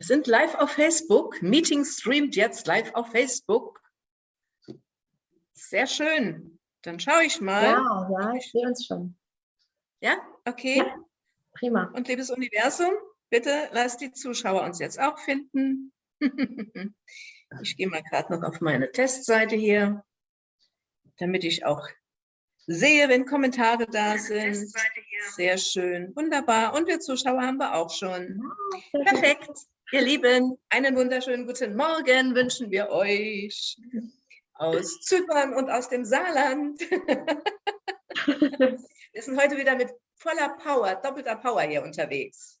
Wir sind live auf Facebook. Meeting streamt jetzt live auf Facebook. Sehr schön. Dann schaue ich mal. Ja, ja, ich sehe uns schon. Ja, okay. Ja, prima. Und liebes Universum, bitte lass die Zuschauer uns jetzt auch finden. ich gehe mal gerade noch auf meine Testseite hier, damit ich auch sehe, wenn Kommentare da sind. Sehr schön, wunderbar. Und wir Zuschauer haben wir auch schon. Perfekt. Ihr Lieben, einen wunderschönen guten Morgen wünschen wir euch aus Zypern und aus dem Saarland. wir sind heute wieder mit voller Power, doppelter Power hier unterwegs.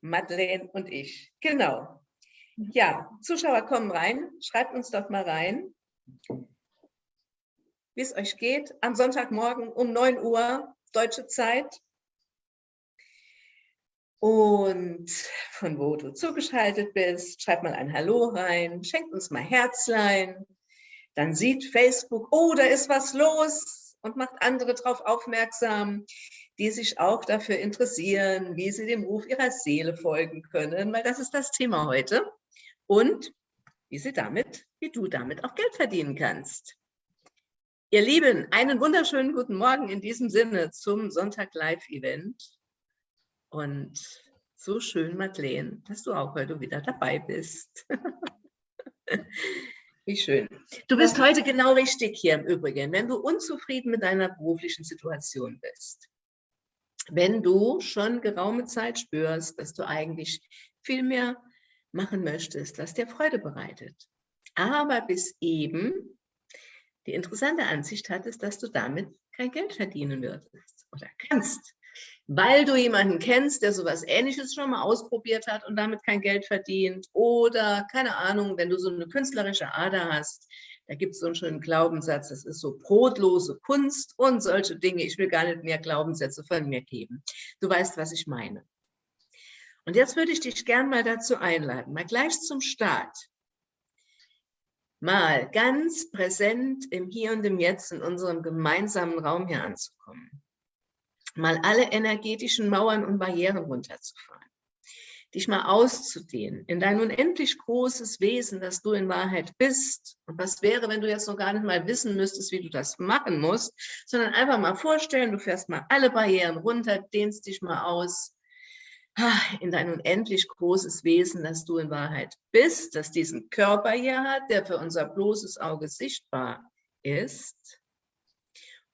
Madeleine und ich. Genau. Ja, Zuschauer kommen rein. Schreibt uns doch mal rein, wie es euch geht. Am Sonntagmorgen um 9 Uhr, deutsche Zeit und von wo du zugeschaltet bist. Schreib mal ein Hallo rein, schenkt uns mal Herzlein. Dann sieht Facebook, oh, da ist was los und macht andere darauf aufmerksam, die sich auch dafür interessieren, wie sie dem Ruf ihrer Seele folgen können, weil das ist das Thema heute. Und wie sie damit, wie du damit auch Geld verdienen kannst. Ihr Lieben, einen wunderschönen guten Morgen in diesem Sinne zum Sonntag Live Event. Und so schön, Madeleine, dass du auch heute wieder dabei bist. Wie schön. Du bist heute genau richtig hier im Übrigen, wenn du unzufrieden mit deiner beruflichen Situation bist. Wenn du schon geraume Zeit spürst, dass du eigentlich viel mehr machen möchtest, was dir Freude bereitet. Aber bis eben die interessante Ansicht hattest, dass du damit kein Geld verdienen würdest oder kannst weil du jemanden kennst, der sowas ähnliches schon mal ausprobiert hat und damit kein Geld verdient oder, keine Ahnung, wenn du so eine künstlerische Ader hast, da gibt es so einen schönen Glaubenssatz, das ist so brotlose Kunst und solche Dinge. Ich will gar nicht mehr Glaubenssätze von mir geben. Du weißt, was ich meine. Und jetzt würde ich dich gern mal dazu einladen, mal gleich zum Start, mal ganz präsent im Hier und im Jetzt in unserem gemeinsamen Raum hier anzukommen mal alle energetischen Mauern und Barrieren runterzufahren, dich mal auszudehnen in dein unendlich großes Wesen, das du in Wahrheit bist. Und was wäre, wenn du jetzt noch gar nicht mal wissen müsstest, wie du das machen musst, sondern einfach mal vorstellen, du fährst mal alle Barrieren runter, dehnst dich mal aus in dein unendlich großes Wesen, das du in Wahrheit bist, das diesen Körper hier hat, der für unser bloßes Auge sichtbar ist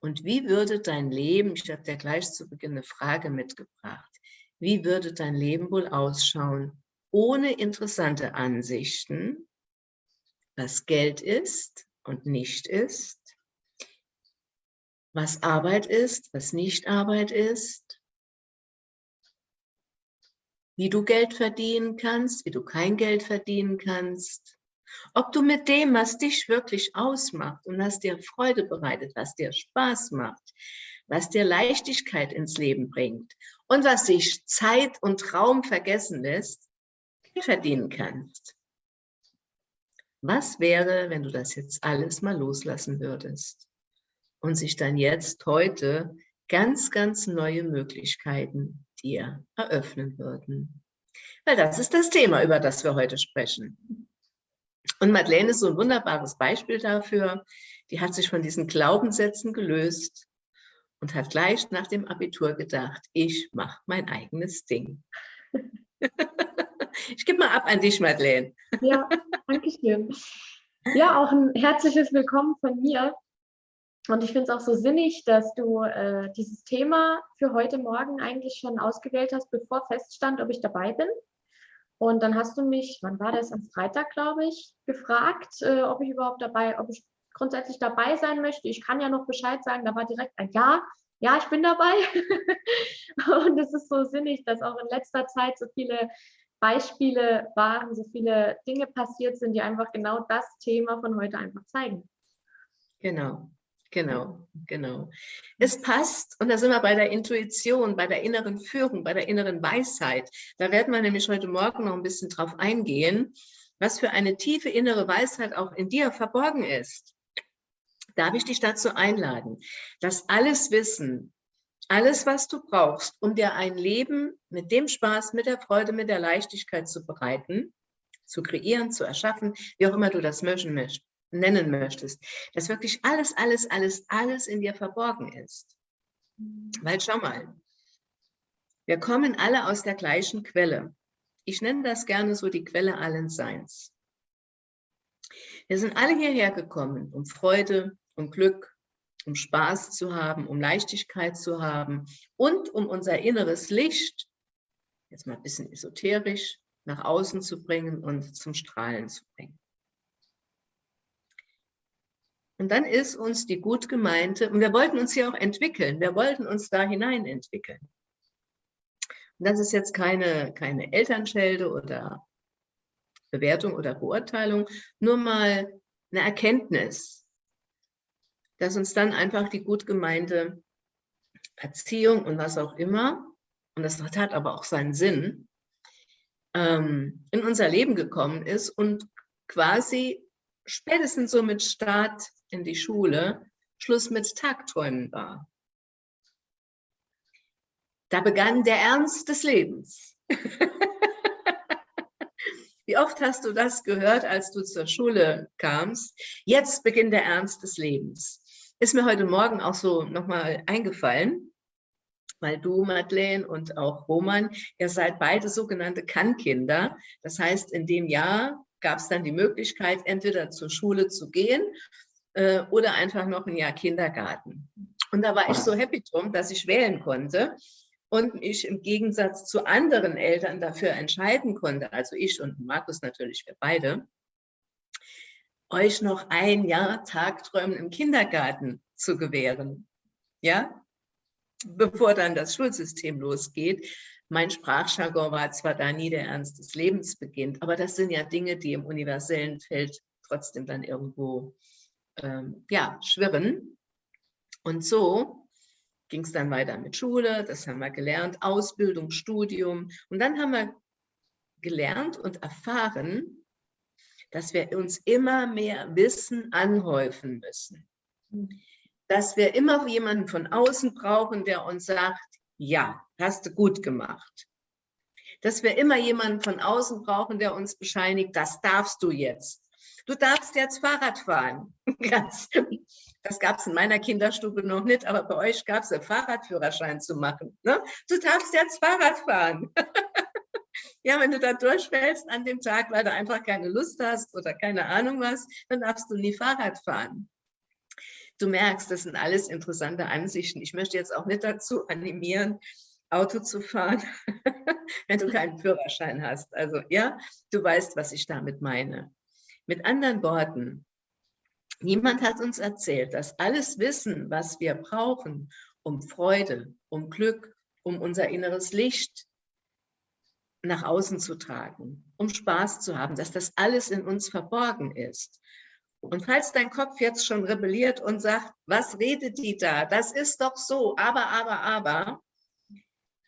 und wie würde dein Leben, ich habe dir gleich zu Beginn eine Frage mitgebracht, wie würde dein Leben wohl ausschauen ohne interessante Ansichten, was Geld ist und nicht ist, was Arbeit ist, was nicht Arbeit ist, wie du Geld verdienen kannst, wie du kein Geld verdienen kannst, ob du mit dem, was dich wirklich ausmacht und was dir Freude bereitet, was dir Spaß macht, was dir Leichtigkeit ins Leben bringt und was sich Zeit und Raum vergessen lässt, verdienen kannst. Was wäre, wenn du das jetzt alles mal loslassen würdest und sich dann jetzt heute ganz, ganz neue Möglichkeiten dir eröffnen würden? Weil das ist das Thema, über das wir heute sprechen. Und Madeleine ist so ein wunderbares Beispiel dafür. Die hat sich von diesen Glaubenssätzen gelöst und hat gleich nach dem Abitur gedacht, ich mache mein eigenes Ding. ich gebe mal ab an dich, Madeleine. Ja, danke schön. Ja, auch ein herzliches Willkommen von mir. Und ich finde es auch so sinnig, dass du äh, dieses Thema für heute Morgen eigentlich schon ausgewählt hast, bevor feststand, ob ich dabei bin. Und dann hast du mich, wann war das, am Freitag, glaube ich, gefragt, äh, ob ich überhaupt dabei, ob ich grundsätzlich dabei sein möchte. Ich kann ja noch Bescheid sagen, da war direkt ein Ja. Ja, ich bin dabei. und es ist so sinnig, dass auch in letzter Zeit so viele Beispiele waren, so viele Dinge passiert sind, die einfach genau das Thema von heute einfach zeigen. Genau. Genau, genau. Es passt, und da sind wir bei der Intuition, bei der inneren Führung, bei der inneren Weisheit. Da werden wir nämlich heute Morgen noch ein bisschen drauf eingehen, was für eine tiefe innere Weisheit auch in dir verborgen ist. Darf ich dich dazu einladen, dass alles Wissen, alles, was du brauchst, um dir ein Leben mit dem Spaß, mit der Freude, mit der Leichtigkeit zu bereiten, zu kreieren, zu erschaffen, wie auch immer du das möchten, nennen möchtest, dass wirklich alles, alles, alles, alles in dir verborgen ist. Weil schau mal, wir kommen alle aus der gleichen Quelle. Ich nenne das gerne so die Quelle allen Seins. Wir sind alle hierher gekommen, um Freude, um Glück, um Spaß zu haben, um Leichtigkeit zu haben und um unser inneres Licht, jetzt mal ein bisschen esoterisch, nach außen zu bringen und zum Strahlen zu bringen. Und dann ist uns die gut gemeinte, und wir wollten uns hier auch entwickeln, wir wollten uns da hinein entwickeln. Und das ist jetzt keine, keine Elternschelde oder Bewertung oder Beurteilung, nur mal eine Erkenntnis, dass uns dann einfach die gut gemeinte Erziehung und was auch immer, und das hat aber auch seinen Sinn, ähm, in unser Leben gekommen ist und quasi spätestens so mit Start in die Schule Schluss mit Tagträumen war. Da begann der Ernst des Lebens. Wie oft hast du das gehört, als du zur Schule kamst? Jetzt beginnt der Ernst des Lebens. Ist mir heute Morgen auch so nochmal eingefallen, weil du, Madeleine, und auch Roman, ihr seid beide sogenannte Kannkinder. Das heißt, in dem Jahr gab es dann die Möglichkeit, entweder zur Schule zu gehen äh, oder einfach noch ein Jahr Kindergarten. Und da war ich so happy drum, dass ich wählen konnte und mich im Gegensatz zu anderen Eltern dafür entscheiden konnte, also ich und Markus natürlich, wir beide, euch noch ein Jahr Tagträumen im Kindergarten zu gewähren. Ja, bevor dann das Schulsystem losgeht. Mein Sprachjargon war zwar da nie der Ernst des Lebens beginnt, aber das sind ja Dinge, die im universellen Feld trotzdem dann irgendwo ähm, ja, schwirren. Und so ging es dann weiter mit Schule, das haben wir gelernt, Ausbildung, Studium. Und dann haben wir gelernt und erfahren, dass wir uns immer mehr Wissen anhäufen müssen. Dass wir immer jemanden von außen brauchen, der uns sagt, ja, hast du gut gemacht. Dass wir immer jemanden von außen brauchen, der uns bescheinigt, das darfst du jetzt. Du darfst jetzt Fahrrad fahren. das gab es in meiner Kinderstube noch nicht, aber bei euch gab es einen Fahrradführerschein zu machen. Ne? Du darfst jetzt Fahrrad fahren. ja, wenn du da durchfällst an dem Tag, weil du einfach keine Lust hast oder keine Ahnung was, dann darfst du nie Fahrrad fahren. Du merkst, das sind alles interessante Ansichten. Ich möchte jetzt auch nicht dazu animieren, Auto zu fahren, wenn du keinen Führerschein hast. Also ja, du weißt, was ich damit meine. Mit anderen Worten, niemand hat uns erzählt, dass alles Wissen, was wir brauchen, um Freude, um Glück, um unser inneres Licht nach außen zu tragen, um Spaß zu haben, dass das alles in uns verborgen ist. Und falls dein Kopf jetzt schon rebelliert und sagt, was redet die da? Das ist doch so, aber, aber, aber.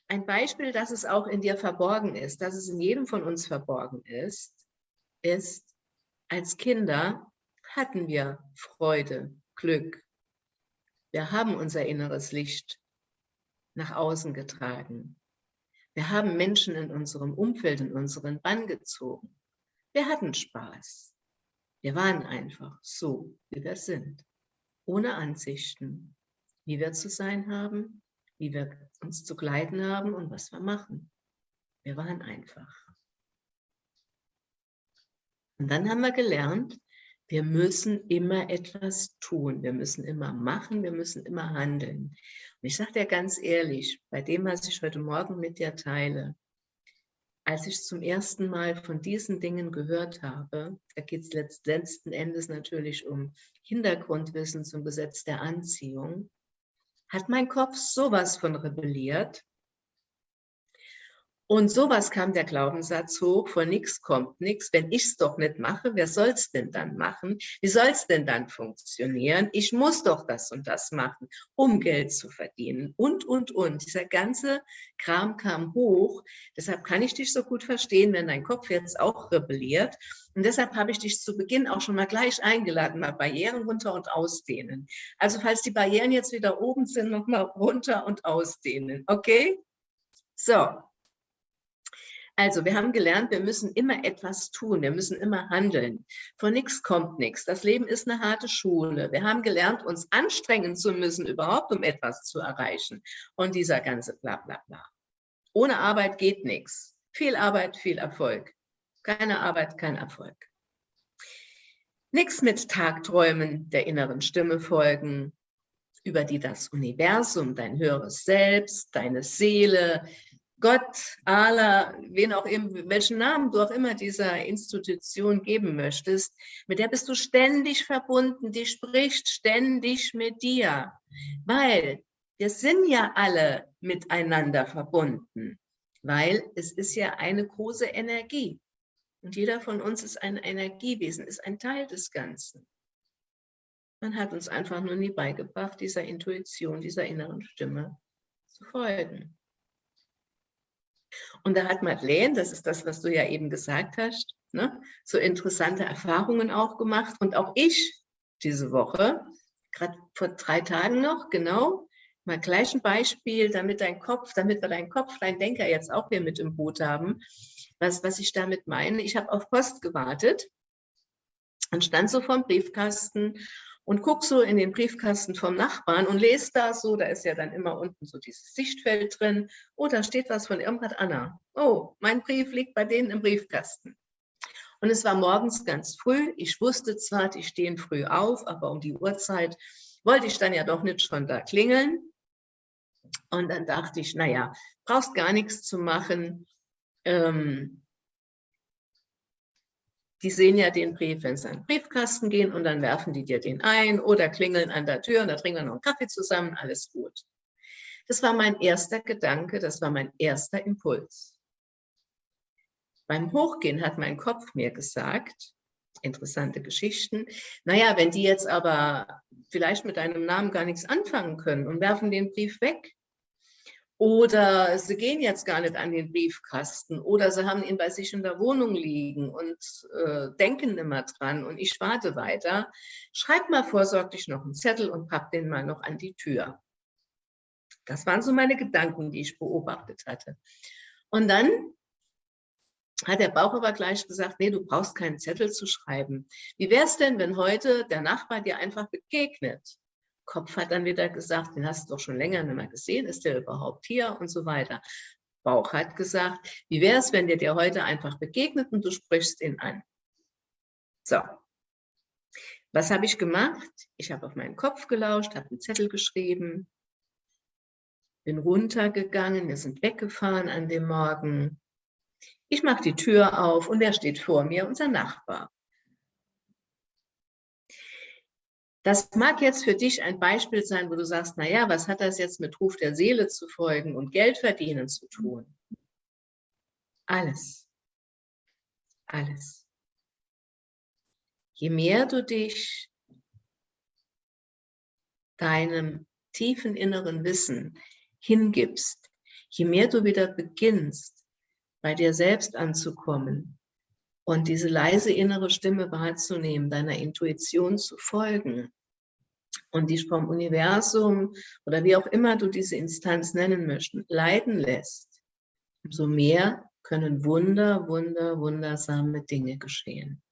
Ein Beispiel, dass es auch in dir verborgen ist, dass es in jedem von uns verborgen ist, ist, als Kinder hatten wir Freude, Glück. Wir haben unser inneres Licht nach außen getragen. Wir haben Menschen in unserem Umfeld, in unseren Bann gezogen. Wir hatten Spaß. Wir waren einfach so, wie wir sind, ohne Ansichten, wie wir zu sein haben, wie wir uns zu kleiden haben und was wir machen. Wir waren einfach. Und dann haben wir gelernt, wir müssen immer etwas tun, wir müssen immer machen, wir müssen immer handeln. Und ich sage dir ganz ehrlich, bei dem, was ich heute Morgen mit dir teile, als ich zum ersten Mal von diesen Dingen gehört habe, da geht es letzten Endes natürlich um Hintergrundwissen zum Gesetz der Anziehung, hat mein Kopf sowas von rebelliert. Und sowas kam der Glaubenssatz hoch, vor nichts kommt nichts. Wenn ich es doch nicht mache, wer soll es denn dann machen? Wie soll es denn dann funktionieren? Ich muss doch das und das machen, um Geld zu verdienen. Und, und, und. Dieser ganze Kram kam hoch. Deshalb kann ich dich so gut verstehen, wenn dein Kopf jetzt auch rebelliert. Und deshalb habe ich dich zu Beginn auch schon mal gleich eingeladen, mal Barrieren runter und ausdehnen. Also falls die Barrieren jetzt wieder oben sind, noch mal runter und ausdehnen. Okay? So, also, wir haben gelernt, wir müssen immer etwas tun, wir müssen immer handeln. Von nichts kommt nichts. Das Leben ist eine harte Schule. Wir haben gelernt, uns anstrengen zu müssen, überhaupt um etwas zu erreichen. Und dieser ganze Blablabla. Bla, bla. Ohne Arbeit geht nichts. Viel Arbeit, viel Erfolg. Keine Arbeit, kein Erfolg. Nichts mit Tagträumen der inneren Stimme folgen, über die das Universum, dein höheres Selbst, deine Seele, Gott, Allah, wen auch immer, welchen Namen du auch immer dieser Institution geben möchtest, mit der bist du ständig verbunden, die spricht ständig mit dir, weil wir sind ja alle miteinander verbunden, weil es ist ja eine große Energie und jeder von uns ist ein Energiewesen, ist ein Teil des Ganzen. Man hat uns einfach nur nie beigebracht, dieser Intuition, dieser inneren Stimme zu folgen. Und da hat Madeleine, das ist das, was du ja eben gesagt hast, ne, so interessante Erfahrungen auch gemacht. Und auch ich diese Woche, gerade vor drei Tagen noch, genau, mal gleich ein Beispiel, damit dein Kopf, damit wir deinen Kopf, dein Denker jetzt auch hier mit im Boot haben, was, was ich damit meine. Ich habe auf Post gewartet und stand so vorm Briefkasten und guck so in den Briefkasten vom Nachbarn und lese da so, da ist ja dann immer unten so dieses Sichtfeld drin. Oh, da steht was von Irmgard Anna. Oh, mein Brief liegt bei denen im Briefkasten. Und es war morgens ganz früh. Ich wusste zwar, die stehen früh auf, aber um die Uhrzeit wollte ich dann ja doch nicht schon da klingeln. Und dann dachte ich, naja, brauchst gar nichts zu machen. Ähm, die sehen ja den Brief, wenn sie an den Briefkasten gehen und dann werfen die dir den ein oder klingeln an der Tür und da trinken wir noch einen Kaffee zusammen, alles gut. Das war mein erster Gedanke, das war mein erster Impuls. Beim Hochgehen hat mein Kopf mir gesagt, interessante Geschichten, naja, wenn die jetzt aber vielleicht mit deinem Namen gar nichts anfangen können und werfen den Brief weg, oder sie gehen jetzt gar nicht an den Briefkasten oder sie haben ihn bei sich in der Wohnung liegen und äh, denken immer dran und ich warte weiter. Schreib mal vorsorglich noch einen Zettel und pack den mal noch an die Tür. Das waren so meine Gedanken, die ich beobachtet hatte. Und dann hat der Bauch aber gleich gesagt, nee, du brauchst keinen Zettel zu schreiben. Wie wäre es denn, wenn heute der Nachbar dir einfach begegnet? Kopf hat dann wieder gesagt, den hast du doch schon länger nicht mehr gesehen, ist der überhaupt hier und so weiter. Bauch hat gesagt, wie wäre es, wenn der dir heute einfach begegnet und du sprichst ihn an. So, was habe ich gemacht? Ich habe auf meinen Kopf gelauscht, habe einen Zettel geschrieben, bin runtergegangen, wir sind weggefahren an dem Morgen. Ich mache die Tür auf und wer steht vor mir? Unser Nachbar. Das mag jetzt für dich ein Beispiel sein, wo du sagst, naja, was hat das jetzt mit Ruf der Seele zu folgen und Geld verdienen zu tun? Alles. Alles. Je mehr du dich deinem tiefen inneren Wissen hingibst, je mehr du wieder beginnst, bei dir selbst anzukommen und diese leise innere Stimme wahrzunehmen, deiner Intuition zu folgen, und dich vom Universum oder wie auch immer du diese Instanz nennen möchtest, leiden lässt, umso mehr können Wunder, Wunder, wundersame Dinge geschehen.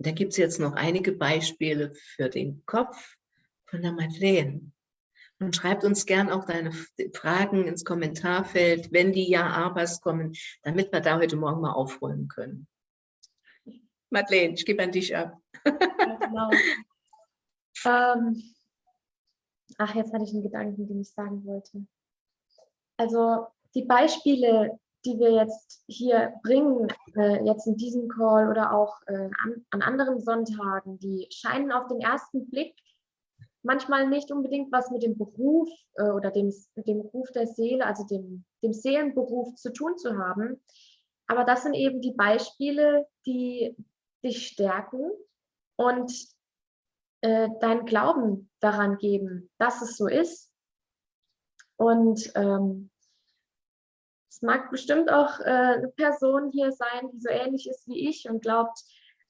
Da gibt es jetzt noch einige Beispiele für den Kopf von der Madeleine. Und schreibt uns gern auch deine Fragen ins Kommentarfeld, wenn die Ja-Abers kommen, damit wir da heute Morgen mal aufräumen können. Madeleine, ich gebe an dich ab. genau. ähm, ach, jetzt hatte ich einen Gedanken, den ich sagen wollte. Also die Beispiele, die wir jetzt hier bringen, äh, jetzt in diesem Call oder auch äh, an, an anderen Sonntagen, die scheinen auf den ersten Blick manchmal nicht unbedingt was mit dem Beruf äh, oder dem, dem Ruf der Seele, also dem, dem Seelenberuf zu tun zu haben. Aber das sind eben die Beispiele, die dich stärken und äh, deinen Glauben daran geben, dass es so ist. Und ähm, es mag bestimmt auch äh, eine Person hier sein, die so ähnlich ist wie ich und glaubt,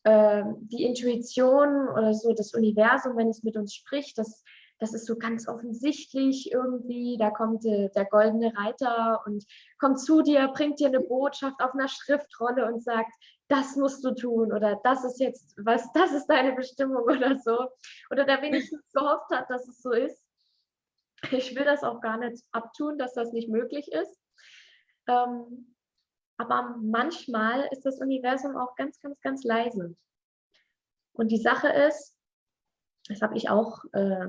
äh, die Intuition oder so das Universum, wenn es mit uns spricht, das, das ist so ganz offensichtlich irgendwie. Da kommt äh, der goldene Reiter und kommt zu dir, bringt dir eine Botschaft auf einer Schriftrolle und sagt, das musst du tun oder das ist jetzt was, das ist deine Bestimmung oder so. Oder der wenigstens gehofft hat, dass es so ist. Ich will das auch gar nicht abtun, dass das nicht möglich ist. Ähm, aber manchmal ist das Universum auch ganz, ganz, ganz leise. Und die Sache ist, das habe ich auch äh,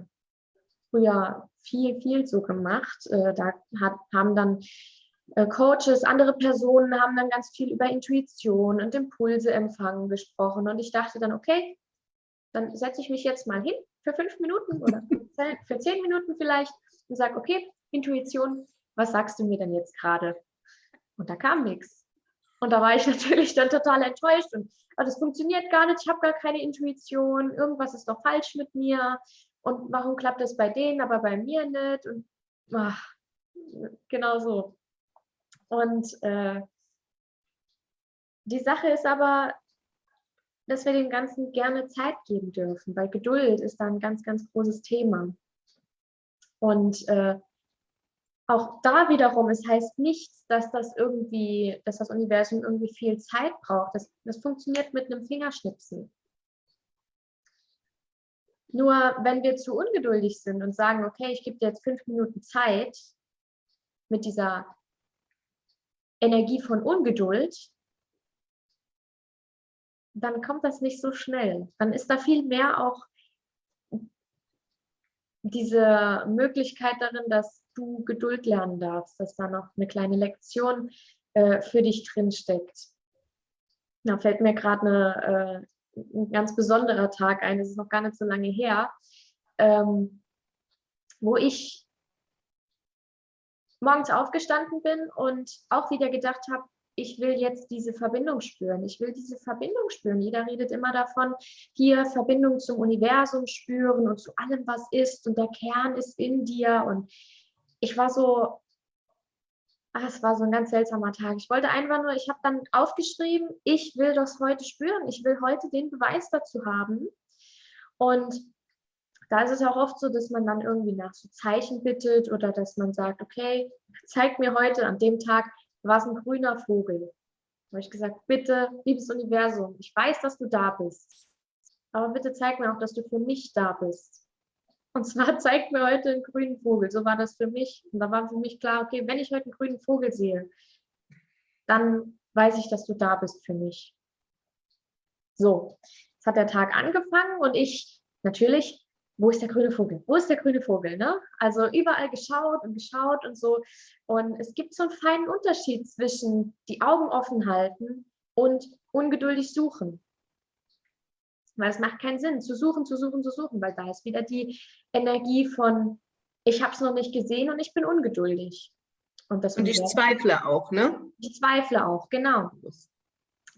früher viel, viel so gemacht. Äh, da hat, haben dann äh, Coaches, andere Personen haben dann ganz viel über Intuition und Impulse empfangen gesprochen. Und ich dachte dann, okay, dann setze ich mich jetzt mal hin für fünf Minuten oder für zehn Minuten vielleicht und sage, okay, Intuition, was sagst du mir denn jetzt gerade? Und da kam nichts. Und da war ich natürlich dann total enttäuscht und oh, das funktioniert gar nicht, ich habe gar keine Intuition, irgendwas ist doch falsch mit mir und warum klappt das bei denen, aber bei mir nicht und ach, genau so. Und äh, die Sache ist aber, dass wir dem Ganzen gerne Zeit geben dürfen, weil Geduld ist da ein ganz, ganz großes Thema. Und äh, auch da wiederum, es heißt nicht, dass das irgendwie, dass das Universum irgendwie viel Zeit braucht. Das, das funktioniert mit einem Fingerschnipsen. Nur wenn wir zu ungeduldig sind und sagen, okay, ich gebe dir jetzt fünf Minuten Zeit mit dieser Energie von Ungeduld, dann kommt das nicht so schnell. Dann ist da viel mehr auch diese Möglichkeit darin, dass du Geduld lernen darfst, dass da noch eine kleine Lektion äh, für dich drin steckt. Da fällt mir gerade äh, ein ganz besonderer Tag ein, das ist noch gar nicht so lange her, ähm, wo ich morgens aufgestanden bin und auch wieder gedacht habe, ich will jetzt diese Verbindung spüren. Ich will diese Verbindung spüren. Jeder redet immer davon, hier Verbindung zum Universum spüren und zu allem, was ist und der Kern ist in dir. Und ich war so, ach, es war so ein ganz seltsamer Tag. Ich wollte einfach nur, ich habe dann aufgeschrieben, ich will das heute spüren. Ich will heute den Beweis dazu haben. Und da ist es auch oft so, dass man dann irgendwie nach so Zeichen bittet oder dass man sagt, okay, zeig mir heute an dem Tag, war es ein grüner Vogel. Da habe ich gesagt, bitte, liebes Universum, ich weiß, dass du da bist. Aber bitte zeig mir auch, dass du für mich da bist. Und zwar zeigt mir heute einen grünen Vogel. So war das für mich. Und da war für mich klar, okay, wenn ich heute einen grünen Vogel sehe, dann weiß ich, dass du da bist für mich. So, jetzt hat der Tag angefangen und ich natürlich wo ist der grüne Vogel? Wo ist der grüne Vogel? Ne? Also überall geschaut und geschaut und so. Und es gibt so einen feinen Unterschied zwischen die Augen offen halten und ungeduldig suchen. Weil es macht keinen Sinn, zu suchen, zu suchen, zu suchen, weil da ist wieder die Energie von, ich habe es noch nicht gesehen und ich bin ungeduldig. Und, das und ich zweifle auch, ne? Ich zweifle auch, genau.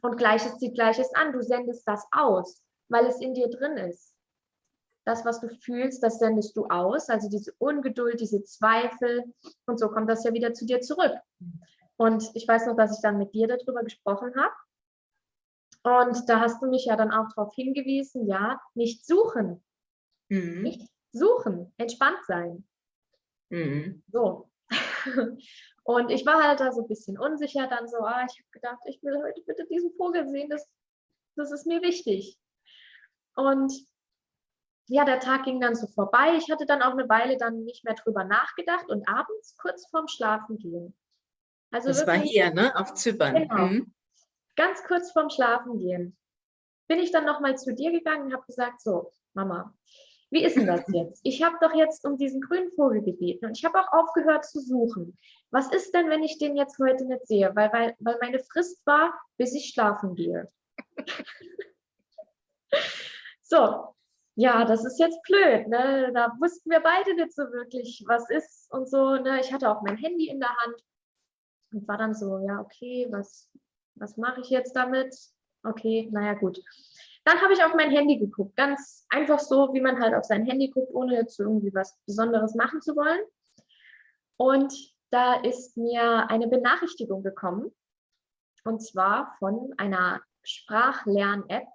Und Gleiches zieht Gleiches an. Du sendest das aus, weil es in dir drin ist das, was du fühlst, das sendest du aus. Also diese Ungeduld, diese Zweifel und so kommt das ja wieder zu dir zurück. Und ich weiß noch, dass ich dann mit dir darüber gesprochen habe. Und da hast du mich ja dann auch darauf hingewiesen, ja, nicht suchen. Mhm. Nicht suchen, entspannt sein. Mhm. So. Und ich war halt da so ein bisschen unsicher, dann so, ah, ich habe gedacht, ich will heute bitte diesen Vogel sehen, das, das ist mir wichtig. Und ja, der Tag ging dann so vorbei. Ich hatte dann auch eine Weile dann nicht mehr drüber nachgedacht und abends kurz vorm Schlafen gehen. Also das wirklich, war hier, ne? Auf Zypern. Genau, mhm. Ganz kurz vorm Schlafen gehen. Bin ich dann nochmal zu dir gegangen und habe gesagt, so, Mama, wie ist denn das jetzt? Ich habe doch jetzt um diesen grünen Vogel gebeten und ich habe auch aufgehört zu suchen. Was ist denn, wenn ich den jetzt heute nicht sehe? Weil, weil, weil meine Frist war, bis ich schlafen gehe. so, ja, das ist jetzt blöd. Ne? Da wussten wir beide nicht so wirklich, was ist und so. Ne? Ich hatte auch mein Handy in der Hand und war dann so, ja, okay, was, was mache ich jetzt damit? Okay, naja, gut. Dann habe ich auf mein Handy geguckt, ganz einfach so, wie man halt auf sein Handy guckt, ohne jetzt irgendwie was Besonderes machen zu wollen. Und da ist mir eine Benachrichtigung gekommen, und zwar von einer Sprachlern-App,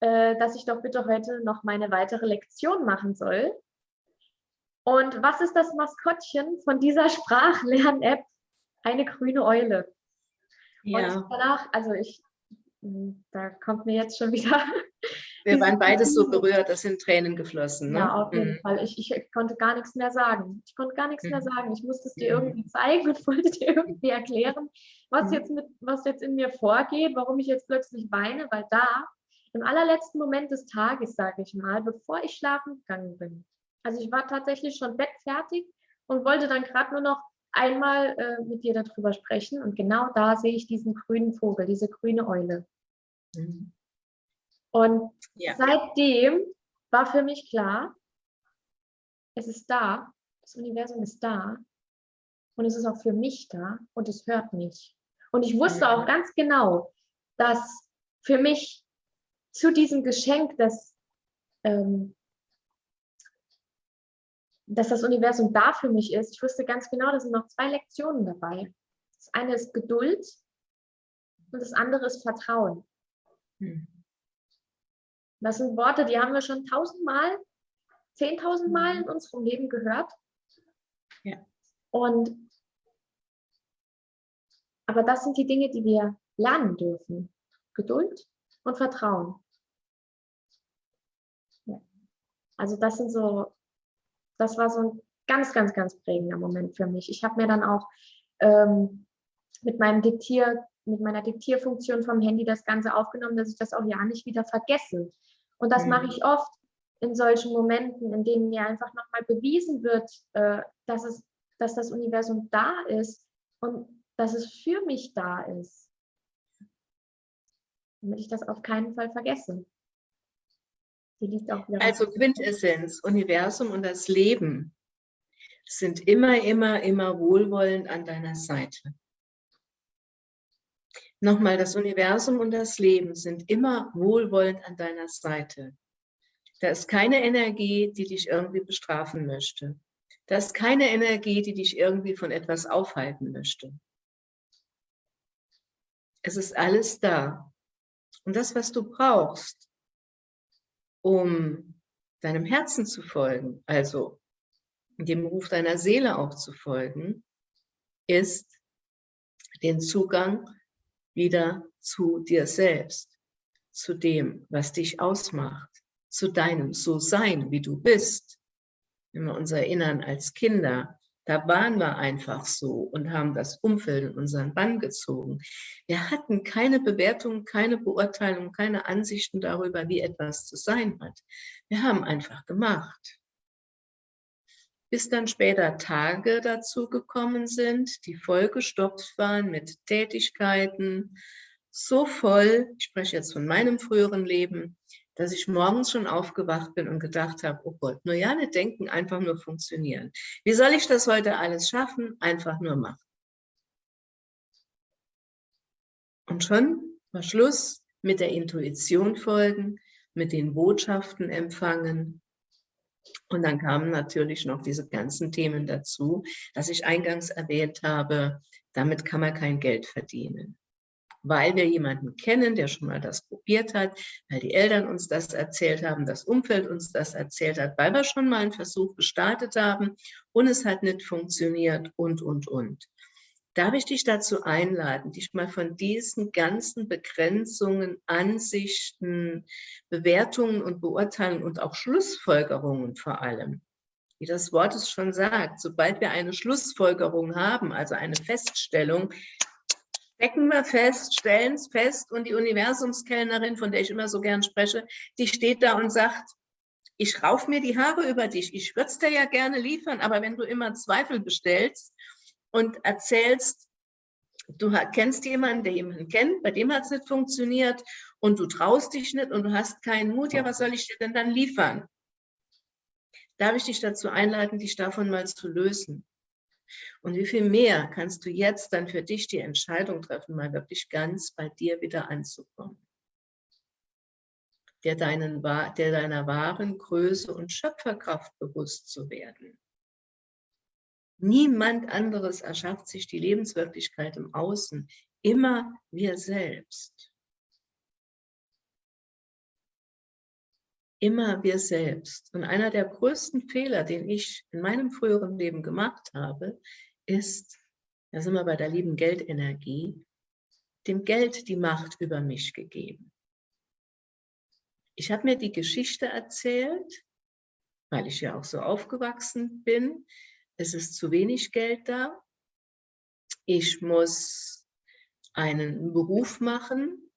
äh, dass ich doch bitte heute noch meine weitere Lektion machen soll. Und was ist das Maskottchen von dieser Sprachlern-App? Eine grüne Eule. Ja. Und danach, also ich, hm, da kommt mir jetzt schon wieder. Wir waren beides so berührt, das sind Tränen geflossen. Ne? Ja, auf jeden mhm. Fall. Ich, ich, konnte gar nichts mehr sagen. Ich konnte gar nichts mhm. mehr sagen. Ich musste es dir irgendwie zeigen und wollte dir irgendwie erklären, was mhm. jetzt, mit, was jetzt in mir vorgeht, warum ich jetzt plötzlich weine, weil da im allerletzten Moment des Tages, sage ich mal, bevor ich schlafen gegangen bin. Also ich war tatsächlich schon bettfertig und wollte dann gerade nur noch einmal äh, mit dir darüber sprechen. Und genau da sehe ich diesen grünen Vogel, diese grüne Eule. Mhm. Und ja. seitdem war für mich klar, es ist da, das Universum ist da und es ist auch für mich da und es hört mich. Und ich wusste auch ganz genau, dass für mich zu diesem Geschenk, dass, ähm, dass das Universum da für mich ist, ich wusste ganz genau, da sind noch zwei Lektionen dabei. Das eine ist Geduld und das andere ist Vertrauen. Hm. Das sind Worte, die haben wir schon tausendmal, zehntausendmal in unserem Leben gehört. Ja. Und aber das sind die Dinge, die wir lernen dürfen. Geduld und Vertrauen. Ja. Also das sind so, das war so ein ganz, ganz, ganz prägender Moment für mich. Ich habe mir dann auch ähm, mit meinem Diktier, mit meiner Diktierfunktion vom Handy das Ganze aufgenommen, dass ich das auch ja nicht wieder vergesse. Und das mhm. mache ich oft in solchen Momenten, in denen mir einfach nochmal bewiesen wird, äh, dass, es, dass das Universum da ist und dass es für mich da ist damit ich das auf keinen Fall vergesse. also Quintessenz, Universum und das Leben sind immer, immer, immer wohlwollend an deiner Seite. Nochmal, das Universum und das Leben sind immer wohlwollend an deiner Seite. Da ist keine Energie, die dich irgendwie bestrafen möchte. Da ist keine Energie, die dich irgendwie von etwas aufhalten möchte. Es ist alles da. Und das, was du brauchst, um deinem Herzen zu folgen, also dem Ruf deiner Seele auch zu folgen, ist den Zugang wieder zu dir selbst, zu dem, was dich ausmacht, zu deinem So-Sein, wie du bist. Wenn wir uns erinnern als Kinder, da waren wir einfach so und haben das Umfeld in unseren Bann gezogen. Wir hatten keine Bewertung, keine Beurteilung, keine Ansichten darüber, wie etwas zu sein hat. Wir haben einfach gemacht. Bis dann später Tage dazu gekommen sind, die vollgestopft waren mit Tätigkeiten, so voll, ich spreche jetzt von meinem früheren Leben, dass ich morgens schon aufgewacht bin und gedacht habe, oh Gott, nur ja nicht denken, einfach nur funktionieren. Wie soll ich das heute alles schaffen? Einfach nur machen. Und schon war Schluss mit der Intuition folgen, mit den Botschaften empfangen. Und dann kamen natürlich noch diese ganzen Themen dazu, dass ich eingangs erwähnt habe, damit kann man kein Geld verdienen weil wir jemanden kennen, der schon mal das probiert hat, weil die Eltern uns das erzählt haben, das Umfeld uns das erzählt hat, weil wir schon mal einen Versuch gestartet haben und es hat nicht funktioniert und, und, und. Darf ich dich dazu einladen, dich mal von diesen ganzen Begrenzungen, Ansichten, Bewertungen und Beurteilungen und auch Schlussfolgerungen vor allem, wie das Wort es schon sagt, sobald wir eine Schlussfolgerung haben, also eine Feststellung, stecken wir fest, stellen es fest und die Universumskellnerin, von der ich immer so gern spreche, die steht da und sagt, ich rauf mir die Haare über dich, ich würde es dir ja gerne liefern, aber wenn du immer Zweifel bestellst und erzählst, du kennst jemanden, der jemanden kennt, bei dem hat es nicht funktioniert und du traust dich nicht und du hast keinen Mut, ja, was soll ich dir denn dann liefern? Darf ich dich dazu einladen, dich davon mal zu lösen? Und wie viel mehr kannst du jetzt dann für dich die Entscheidung treffen, mal wirklich ganz bei dir wieder anzukommen? Der, deinen, der deiner wahren Größe und Schöpferkraft bewusst zu werden. Niemand anderes erschafft sich die Lebenswirklichkeit im Außen, immer wir selbst. Immer wir selbst. Und einer der größten Fehler, den ich in meinem früheren Leben gemacht habe, ist, da sind wir bei der lieben Geldenergie, dem Geld die Macht über mich gegeben. Ich habe mir die Geschichte erzählt, weil ich ja auch so aufgewachsen bin, es ist zu wenig Geld da, ich muss einen Beruf machen,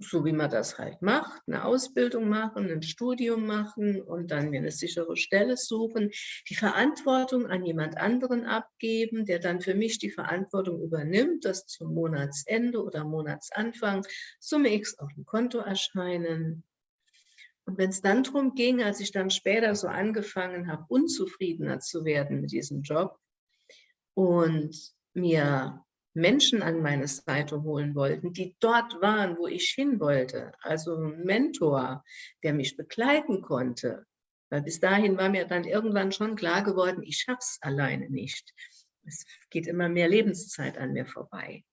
so wie man das halt macht, eine Ausbildung machen, ein Studium machen und dann mir eine sichere Stelle suchen, die Verantwortung an jemand anderen abgeben, der dann für mich die Verantwortung übernimmt, dass zum Monatsende oder Monatsanfang Summe X auf dem Konto erscheinen, und wenn es dann darum ging, als ich dann später so angefangen habe, unzufriedener zu werden mit diesem Job und mir Menschen an meine Seite holen wollten, die dort waren, wo ich hin wollte, also ein Mentor, der mich begleiten konnte, weil bis dahin war mir dann irgendwann schon klar geworden, ich schaffe es alleine nicht. Es geht immer mehr Lebenszeit an mir vorbei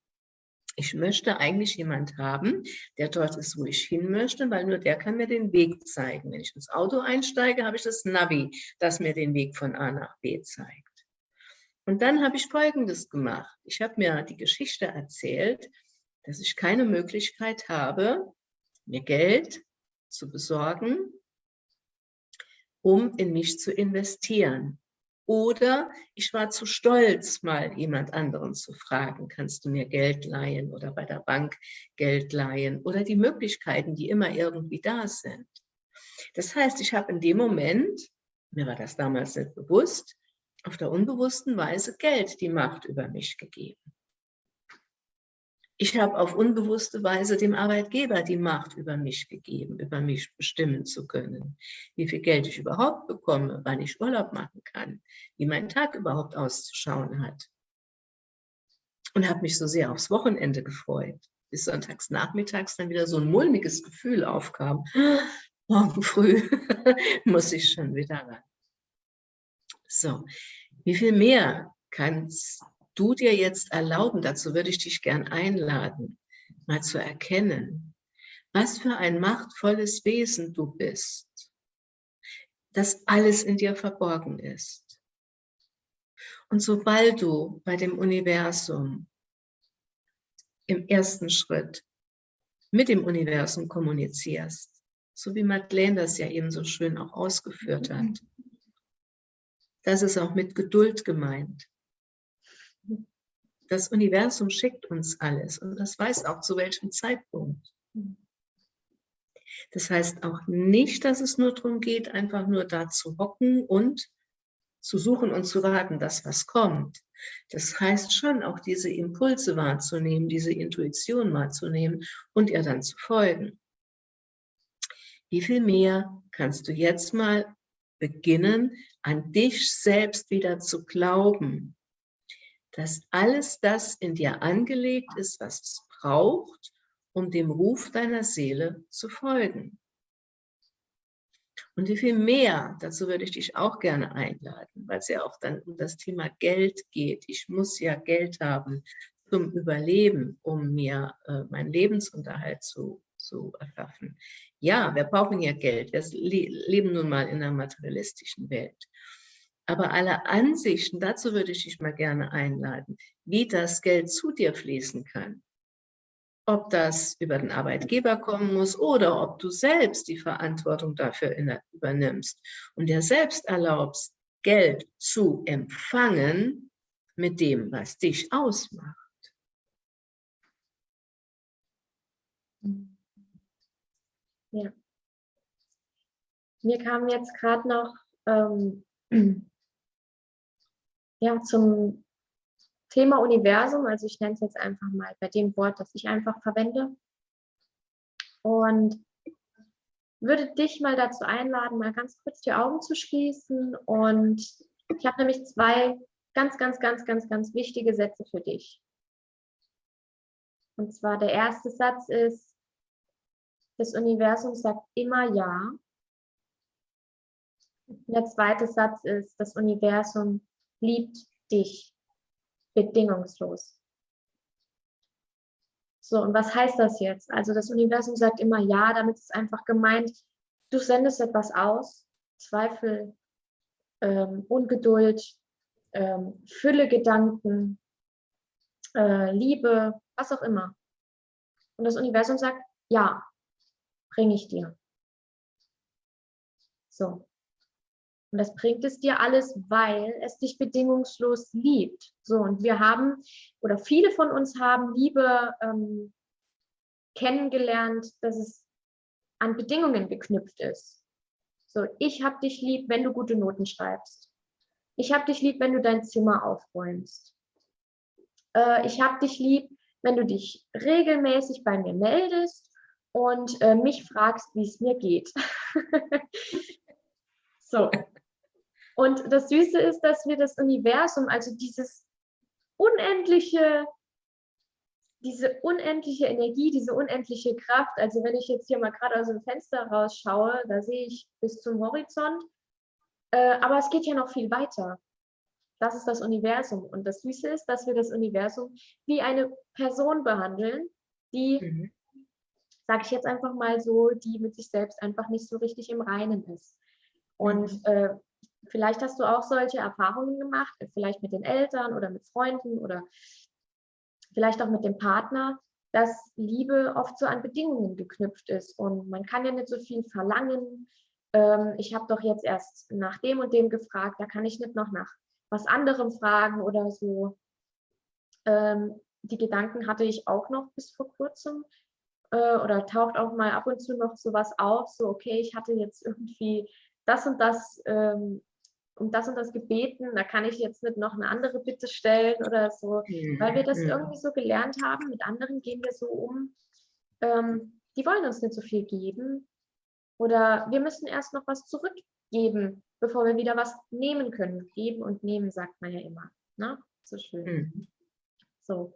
ich möchte eigentlich jemand haben, der dort ist, wo ich hin möchte, weil nur der kann mir den Weg zeigen. Wenn ich ins Auto einsteige, habe ich das Navi, das mir den Weg von A nach B zeigt. Und dann habe ich Folgendes gemacht. Ich habe mir die Geschichte erzählt, dass ich keine Möglichkeit habe, mir Geld zu besorgen, um in mich zu investieren. Oder ich war zu stolz, mal jemand anderen zu fragen, kannst du mir Geld leihen oder bei der Bank Geld leihen oder die Möglichkeiten, die immer irgendwie da sind. Das heißt, ich habe in dem Moment, mir war das damals nicht bewusst, auf der unbewussten Weise Geld die Macht über mich gegeben. Ich habe auf unbewusste Weise dem Arbeitgeber die Macht über mich gegeben, über mich bestimmen zu können, wie viel Geld ich überhaupt bekomme, wann ich Urlaub machen kann, wie mein Tag überhaupt auszuschauen hat. Und habe mich so sehr aufs Wochenende gefreut, bis sonntags nachmittags dann wieder so ein mulmiges Gefühl aufkam. Morgen früh muss ich schon wieder ran. So, wie viel mehr kannst du dir jetzt erlauben, dazu würde ich dich gern einladen, mal zu erkennen, was für ein machtvolles Wesen du bist, dass alles in dir verborgen ist. Und sobald du bei dem Universum im ersten Schritt mit dem Universum kommunizierst, so wie Madeleine das ja eben so schön auch ausgeführt hat, das ist auch mit Geduld gemeint das Universum schickt uns alles und das weiß auch zu welchem Zeitpunkt. Das heißt auch nicht, dass es nur darum geht, einfach nur da zu hocken und zu suchen und zu warten, dass was kommt. Das heißt schon auch diese Impulse wahrzunehmen, diese Intuition wahrzunehmen und ihr dann zu folgen. Wie viel mehr kannst du jetzt mal beginnen, an dich selbst wieder zu glauben, dass alles das in dir angelegt ist, was es braucht, um dem Ruf deiner Seele zu folgen. Und wie viel mehr, dazu würde ich dich auch gerne einladen, weil es ja auch dann um das Thema Geld geht. Ich muss ja Geld haben zum Überleben, um mir äh, meinen Lebensunterhalt zu, zu erschaffen. Ja, wir brauchen ja Geld. Wir leben nun mal in einer materialistischen Welt. Aber alle Ansichten, dazu würde ich dich mal gerne einladen, wie das Geld zu dir fließen kann. Ob das über den Arbeitgeber kommen muss oder ob du selbst die Verantwortung dafür übernimmst und dir selbst erlaubst, Geld zu empfangen mit dem, was dich ausmacht. Ja. Mir kam jetzt gerade noch ähm, ja, zum Thema Universum, also ich nenne es jetzt einfach mal bei dem Wort, das ich einfach verwende. Und würde dich mal dazu einladen, mal ganz kurz die Augen zu schließen. Und ich habe nämlich zwei ganz, ganz, ganz, ganz, ganz wichtige Sätze für dich. Und zwar der erste Satz ist, das Universum sagt immer Ja. Der zweite Satz ist, das Universum liebt dich bedingungslos. So, und was heißt das jetzt? Also das Universum sagt immer ja, damit ist einfach gemeint, du sendest etwas aus, Zweifel, ähm, Ungeduld, ähm, Fülle Gedanken, äh, Liebe, was auch immer. Und das Universum sagt, ja, bringe ich dir. So. Und das bringt es dir alles, weil es dich bedingungslos liebt. So, und wir haben, oder viele von uns haben Liebe ähm, kennengelernt, dass es an Bedingungen geknüpft ist. So, ich habe dich lieb, wenn du gute Noten schreibst. Ich habe dich lieb, wenn du dein Zimmer aufräumst. Äh, ich habe dich lieb, wenn du dich regelmäßig bei mir meldest und äh, mich fragst, wie es mir geht. so. Und das Süße ist, dass wir das Universum, also dieses unendliche, diese unendliche Energie, diese unendliche Kraft, also wenn ich jetzt hier mal gerade aus dem Fenster rausschaue, da sehe ich bis zum Horizont, äh, aber es geht ja noch viel weiter. Das ist das Universum. Und das Süße ist, dass wir das Universum wie eine Person behandeln, die, mhm. Sage ich jetzt einfach mal so, die mit sich selbst einfach nicht so richtig im Reinen ist. Und mhm. äh, Vielleicht hast du auch solche Erfahrungen gemacht, vielleicht mit den Eltern oder mit Freunden oder vielleicht auch mit dem Partner, dass Liebe oft so an Bedingungen geknüpft ist und man kann ja nicht so viel verlangen. Ähm, ich habe doch jetzt erst nach dem und dem gefragt, da kann ich nicht noch nach was anderem fragen oder so. Ähm, die Gedanken hatte ich auch noch bis vor kurzem äh, oder taucht auch mal ab und zu noch sowas auf, so okay, ich hatte jetzt irgendwie das und das ähm, um das und das gebeten, da kann ich jetzt nicht noch eine andere Bitte stellen oder so, mhm. weil wir das irgendwie so gelernt haben, mit anderen gehen wir so um, ähm, die wollen uns nicht so viel geben oder wir müssen erst noch was zurückgeben, bevor wir wieder was nehmen können. Geben und nehmen, sagt man ja immer. Ne? So schön. Mhm. So.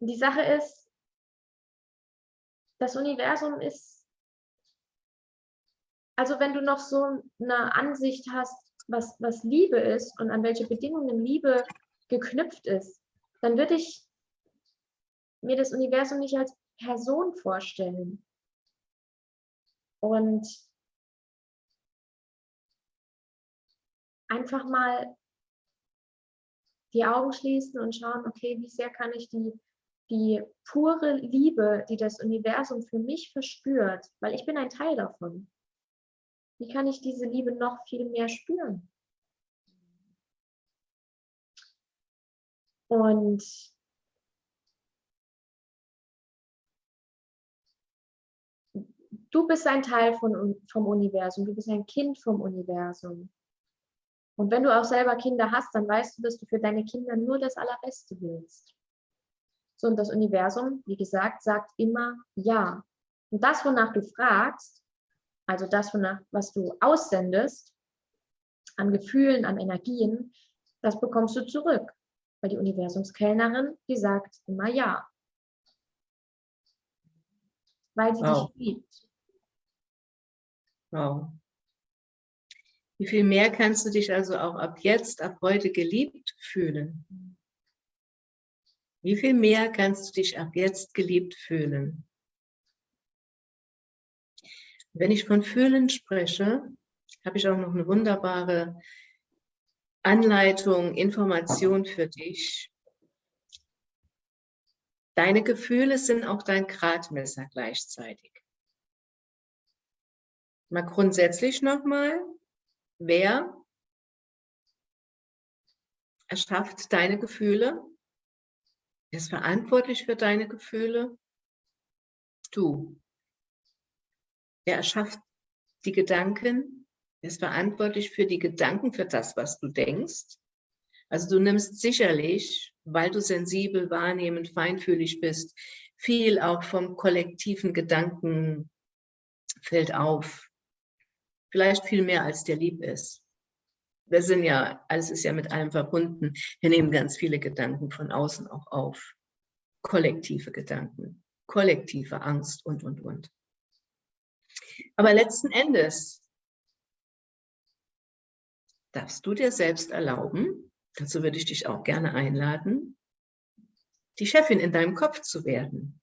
Die Sache ist, das Universum ist, also wenn du noch so eine Ansicht hast, was, was Liebe ist und an welche Bedingungen Liebe geknüpft ist, dann würde ich mir das Universum nicht als Person vorstellen. Und einfach mal die Augen schließen und schauen, okay, wie sehr kann ich die, die pure Liebe, die das Universum für mich verspürt, weil ich bin ein Teil davon. Wie kann ich diese Liebe noch viel mehr spüren? Und du bist ein Teil von, vom Universum, du bist ein Kind vom Universum. Und wenn du auch selber Kinder hast, dann weißt du, dass du für deine Kinder nur das Allerbeste willst. So, und das Universum, wie gesagt, sagt immer Ja. Und das, wonach du fragst, also das, was du aussendest, an Gefühlen, an Energien, das bekommst du zurück. Weil die Universumskellnerin, die sagt immer ja. Weil sie wow. dich liebt. Wow. Wie viel mehr kannst du dich also auch ab jetzt, ab heute geliebt fühlen? Wie viel mehr kannst du dich ab jetzt geliebt fühlen? Wenn ich von Fühlen spreche, habe ich auch noch eine wunderbare Anleitung, Information für dich. Deine Gefühle sind auch dein Gradmesser gleichzeitig. Mal grundsätzlich nochmal, wer erschafft deine Gefühle? Wer ist verantwortlich für deine Gefühle? Du. Er erschafft die Gedanken, er ist verantwortlich für die Gedanken, für das, was du denkst. Also du nimmst sicherlich, weil du sensibel, wahrnehmend, feinfühlig bist, Viel auch vom kollektiven Gedanken fällt auf. Vielleicht viel mehr, als dir lieb ist. Wir sind ja, alles ist ja mit allem verbunden. Wir nehmen ganz viele Gedanken von außen auch auf. Kollektive Gedanken, kollektive Angst und, und, und. Aber letzten Endes darfst du dir selbst erlauben, dazu würde ich dich auch gerne einladen, die Chefin in deinem Kopf zu werden.